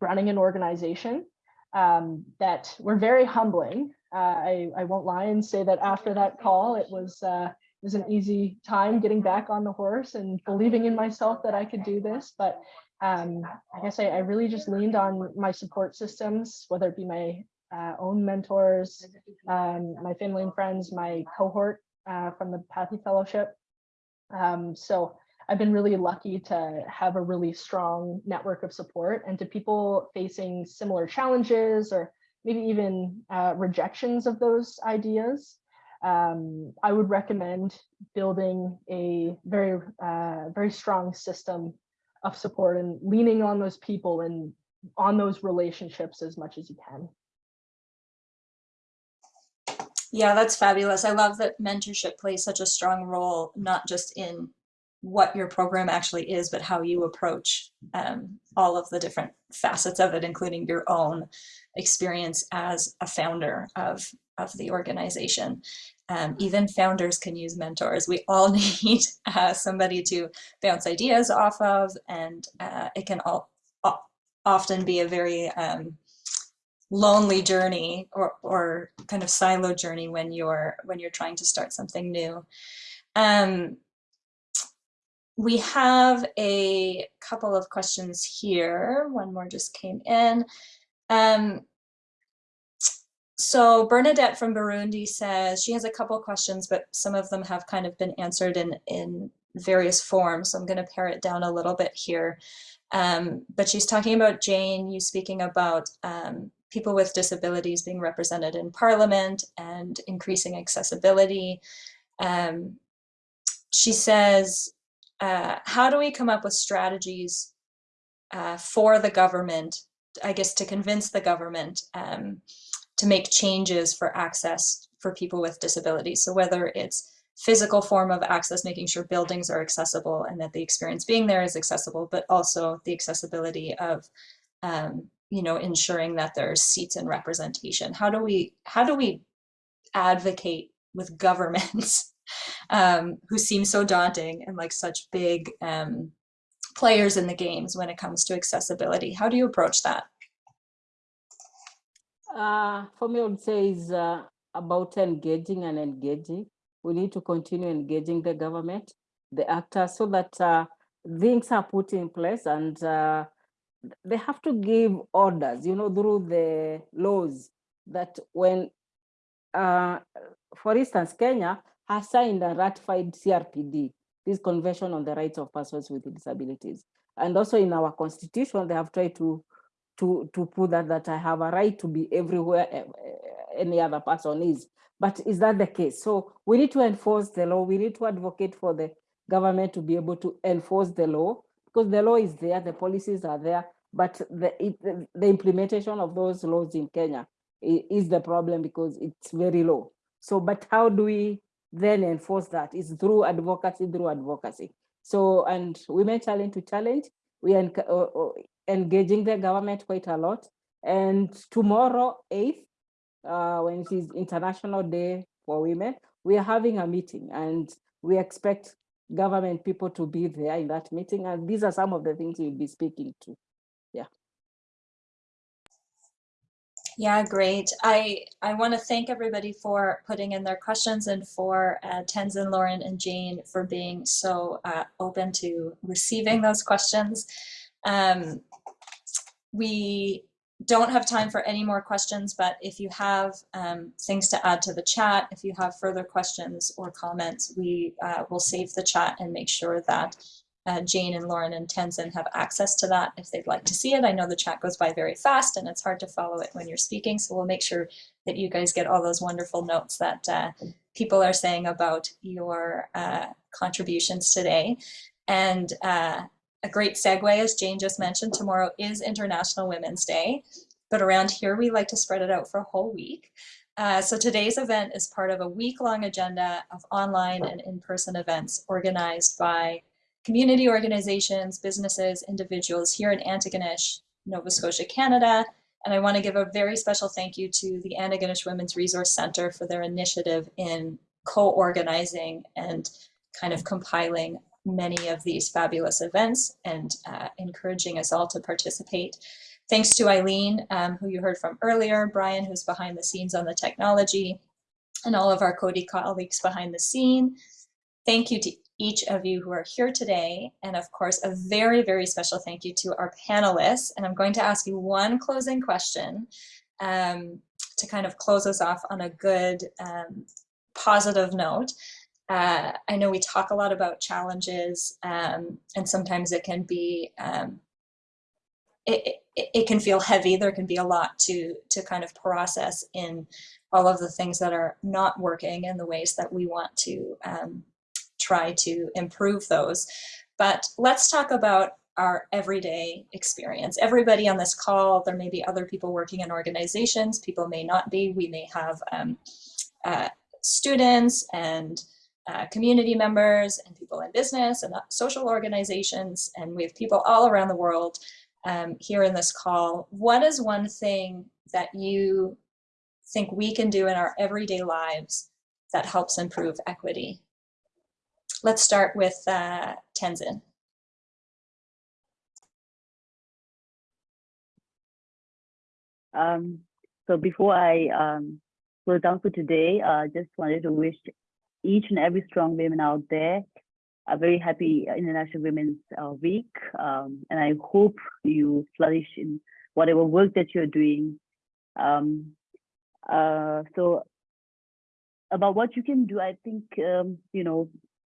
running an organization um, that were very humbling. Uh, I, I won't lie and say that after that call, it was uh, it was an easy time getting back on the horse and believing in myself that I could do this. But um, I guess I, I really just leaned on my support systems, whether it be my uh, own mentors, um, my family and friends, my cohort uh, from the Pathy Fellowship. Um, so I've been really lucky to have a really strong network of support and to people facing similar challenges or maybe even uh, rejections of those ideas. Um, I would recommend building a very, uh, very strong system of support and leaning on those people and on those relationships as much as you can. Yeah, that's fabulous. I love that mentorship plays such a strong role, not just in what your program actually is, but how you approach um, all of the different facets of it, including your own experience as a founder of, of the organization. Um, even founders can use mentors. We all need uh, somebody to bounce ideas off of, and uh, it can all, often be a very um, lonely journey or, or kind of silo journey when you're when you're trying to start something new. Um, we have a couple of questions here. One more just came in. Um, so Bernadette from Burundi says she has a couple questions, but some of them have kind of been answered in, in various forms. So I'm going to pare it down a little bit here. Um, but she's talking about Jane, you speaking about um, people with disabilities being represented in parliament and increasing accessibility. Um, she says, uh, how do we come up with strategies uh, for the government, I guess to convince the government um, to make changes for access for people with disabilities. So whether it's physical form of access, making sure buildings are accessible and that the experience being there is accessible, but also the accessibility of, um, you know, ensuring that there's seats and representation. How do we, how do we advocate with governments um, who seem so daunting and like such big um, players in the games when it comes to accessibility. How do you approach that? Uh, for me, I would say is uh, about engaging and engaging. We need to continue engaging the government, the actors, so that uh, things are put in place and uh, they have to give orders, you know, through the laws that when, uh, for instance, Kenya has signed and ratified CRPD, this Convention on the Rights of Persons with Disabilities. And also in our constitution, they have tried to, to, to put that, that I have a right to be everywhere eh, eh, any other person is. But is that the case? So we need to enforce the law. We need to advocate for the government to be able to enforce the law because the law is there, the policies are there, but the, it, the implementation of those laws in Kenya is the problem because it's very low. So, but how do we then enforce that is through advocacy, through advocacy. So, and Women Challenge to Challenge, we are uh, uh, engaging the government quite a lot. And tomorrow, 8th, uh, when it is International Day for Women, we are having a meeting and we expect government people to be there in that meeting. And these are some of the things we'll be speaking to. Yeah. Yeah, great. I, I want to thank everybody for putting in their questions and for uh, Tenzin, Lauren, and Jane for being so uh, open to receiving those questions. Um, we don't have time for any more questions, but if you have um, things to add to the chat, if you have further questions or comments, we uh, will save the chat and make sure that uh, Jane and Lauren and Tenzin have access to that if they'd like to see it. I know the chat goes by very fast and it's hard to follow it when you're speaking. So we'll make sure that you guys get all those wonderful notes that uh, people are saying about your uh, contributions today. And uh, a great segue, as Jane just mentioned, tomorrow is International Women's Day. But around here, we like to spread it out for a whole week. Uh, so today's event is part of a week-long agenda of online and in-person events organized by community organizations, businesses, individuals here in Antigonish, Nova Scotia, Canada. And I want to give a very special thank you to the Antigonish Women's Resource Center for their initiative in co-organizing and kind of compiling many of these fabulous events and uh, encouraging us all to participate. Thanks to Eileen, um, who you heard from earlier, Brian, who's behind the scenes on the technology, and all of our Coady colleagues behind the scene. Thank you to each of you who are here today. And of course, a very, very special thank you to our panelists. And I'm going to ask you one closing question um, to kind of close us off on a good, um, positive note. Uh, I know we talk a lot about challenges um, and sometimes it can be, um, it, it, it can feel heavy. There can be a lot to, to kind of process in all of the things that are not working and the ways that we want to um, try to improve those. But let's talk about our everyday experience. Everybody on this call, there may be other people working in organizations, people may not be. We may have um, uh, students and uh, community members and people in business and uh, social organizations, and we have people all around the world um, here in this call. What is one thing that you think we can do in our everyday lives that helps improve equity? Let's start with uh, Tenzin. Um, so before I um, down for today, I uh, just wanted to wish each and every strong women out there a very happy International Women's uh, Week. Um, and I hope you flourish in whatever work that you're doing. Um, uh, so about what you can do, I think, um, you know,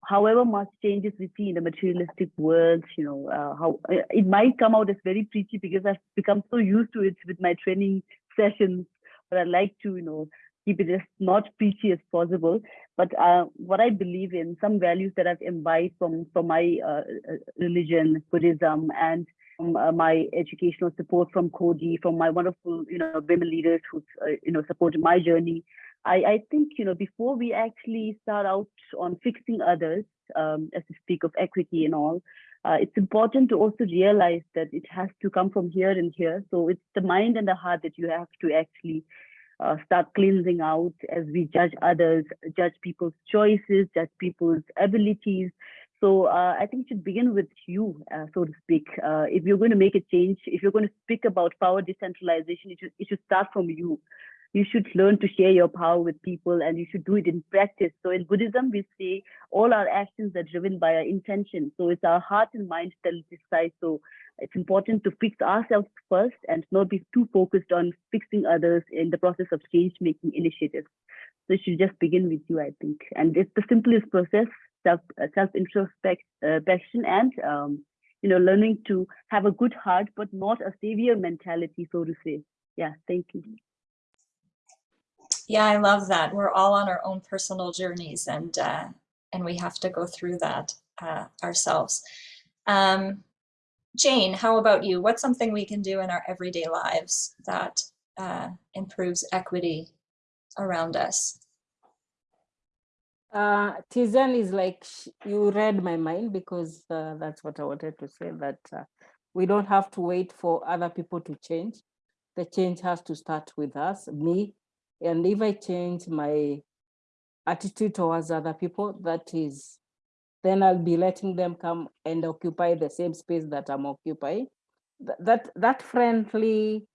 however much changes we see in the materialistic world, you know, uh, how uh, it might come out as very preachy because I've become so used to it with my training sessions, but I like to, you know, keep it as not preachy as possible. But uh, what I believe in, some values that I've imbibed from from my uh, uh religion, Buddhism, and uh, my educational support from Coady, from my wonderful, you know, women leaders who, you know, supported my journey. I, I think, you know, before we actually start out on fixing others, um, as we speak of equity and all, uh, it's important to also realize that it has to come from here and here. So it's the mind and the heart that you have to actually uh, start cleansing out as we judge others, judge people's choices, judge people's abilities. So uh, I think it should begin with you, uh, so to speak. Uh, if you're going to make a change, if you're going to speak about power decentralization, it should, it should start from you you should learn to share your power with people and you should do it in practice. So in Buddhism, we say all our actions are driven by our intention. So it's our heart and mind that decide. So it's important to fix ourselves first and not be too focused on fixing others in the process of change making initiatives. So it should just begin with you, I think. And it's the simplest process, self uh, self introspection and um, you know learning to have a good heart, but not a savior mentality, so to say. Yeah, thank you. Yeah, I love that. We're all on our own personal journeys and uh, and we have to go through that uh, ourselves. Um, Jane, how about you? What's something we can do in our everyday lives that uh, improves equity around us? Uh, Tenzin is like, you read my mind because uh, that's what I wanted to say, that uh, we don't have to wait for other people to change. The change has to start with us, me, and if I change my attitude towards other people, that is, then I'll be letting them come and occupy the same space that I'm occupying. That, that friendly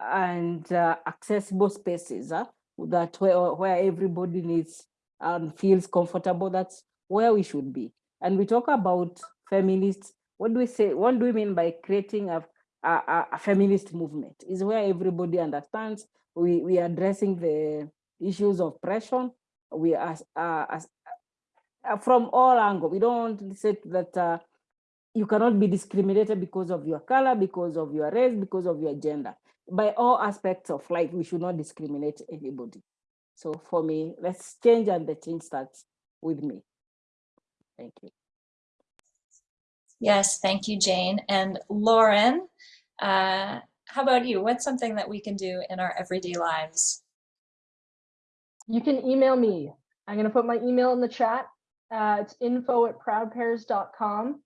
and uh, accessible spaces uh, that where, where everybody needs and feels comfortable, that's where we should be. And we talk about feminists, what do we say, what do we mean by creating a, a, a feminist movement? Is where everybody understands we, we are addressing the issues of oppression. We are uh, uh, from all angles. We don't say that uh, you cannot be discriminated because of your color, because of your race, because of your gender. By all aspects of life, we should not discriminate anybody. So for me, let's change and the change starts with me. Thank you. Yes, thank you, Jane. And Lauren, uh, how about you? What's something that we can do in our everyday lives? You can email me. I'm going to put my email in the chat. Uh, it's info at proudpairs.com.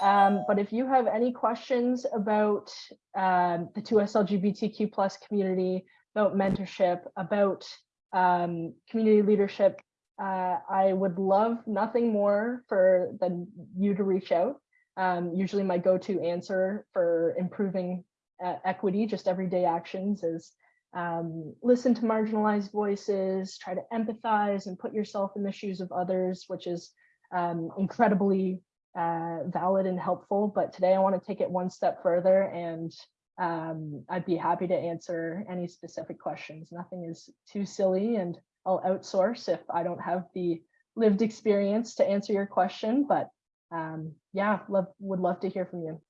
Um, but if you have any questions about um, the 2S LGBTQ plus community, about mentorship, about um, community leadership, uh, I would love nothing more for than you to reach out. Um, usually my go-to answer for improving uh, equity, just everyday actions is um, listen to marginalized voices, try to empathize and put yourself in the shoes of others, which is um, incredibly uh, valid and helpful. But today I want to take it one step further and um, I'd be happy to answer any specific questions. Nothing is too silly and I'll outsource if I don't have the lived experience to answer your question. But um, yeah, love would love to hear from you.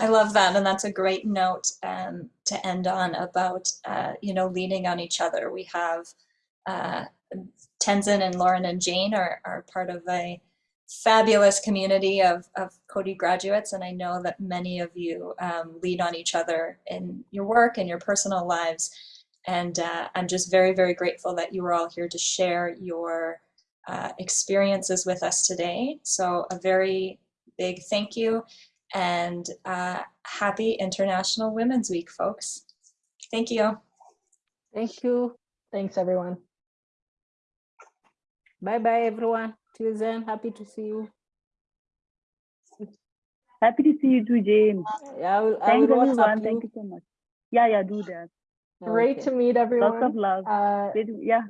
I love that, and that's a great note um, to end on about uh, you know leaning on each other. We have uh, Tenzin and Lauren and Jane are are part of a fabulous community of of Coady graduates, and I know that many of you um, lean on each other in your work and your personal lives. And uh, I'm just very very grateful that you were all here to share your uh, experiences with us today. So a very big thank you and uh, happy International Women's Week, folks. Thank you. Thank you. Thanks, everyone. Bye bye, everyone. Till then, happy to see you. Happy to see you too, Jane. Yeah, I will, I Thanks will everyone. WhatsApp Thank you. you so much. Yeah, yeah, do that. Great Okay. to meet everyone. Lots of love. Uh, Yeah.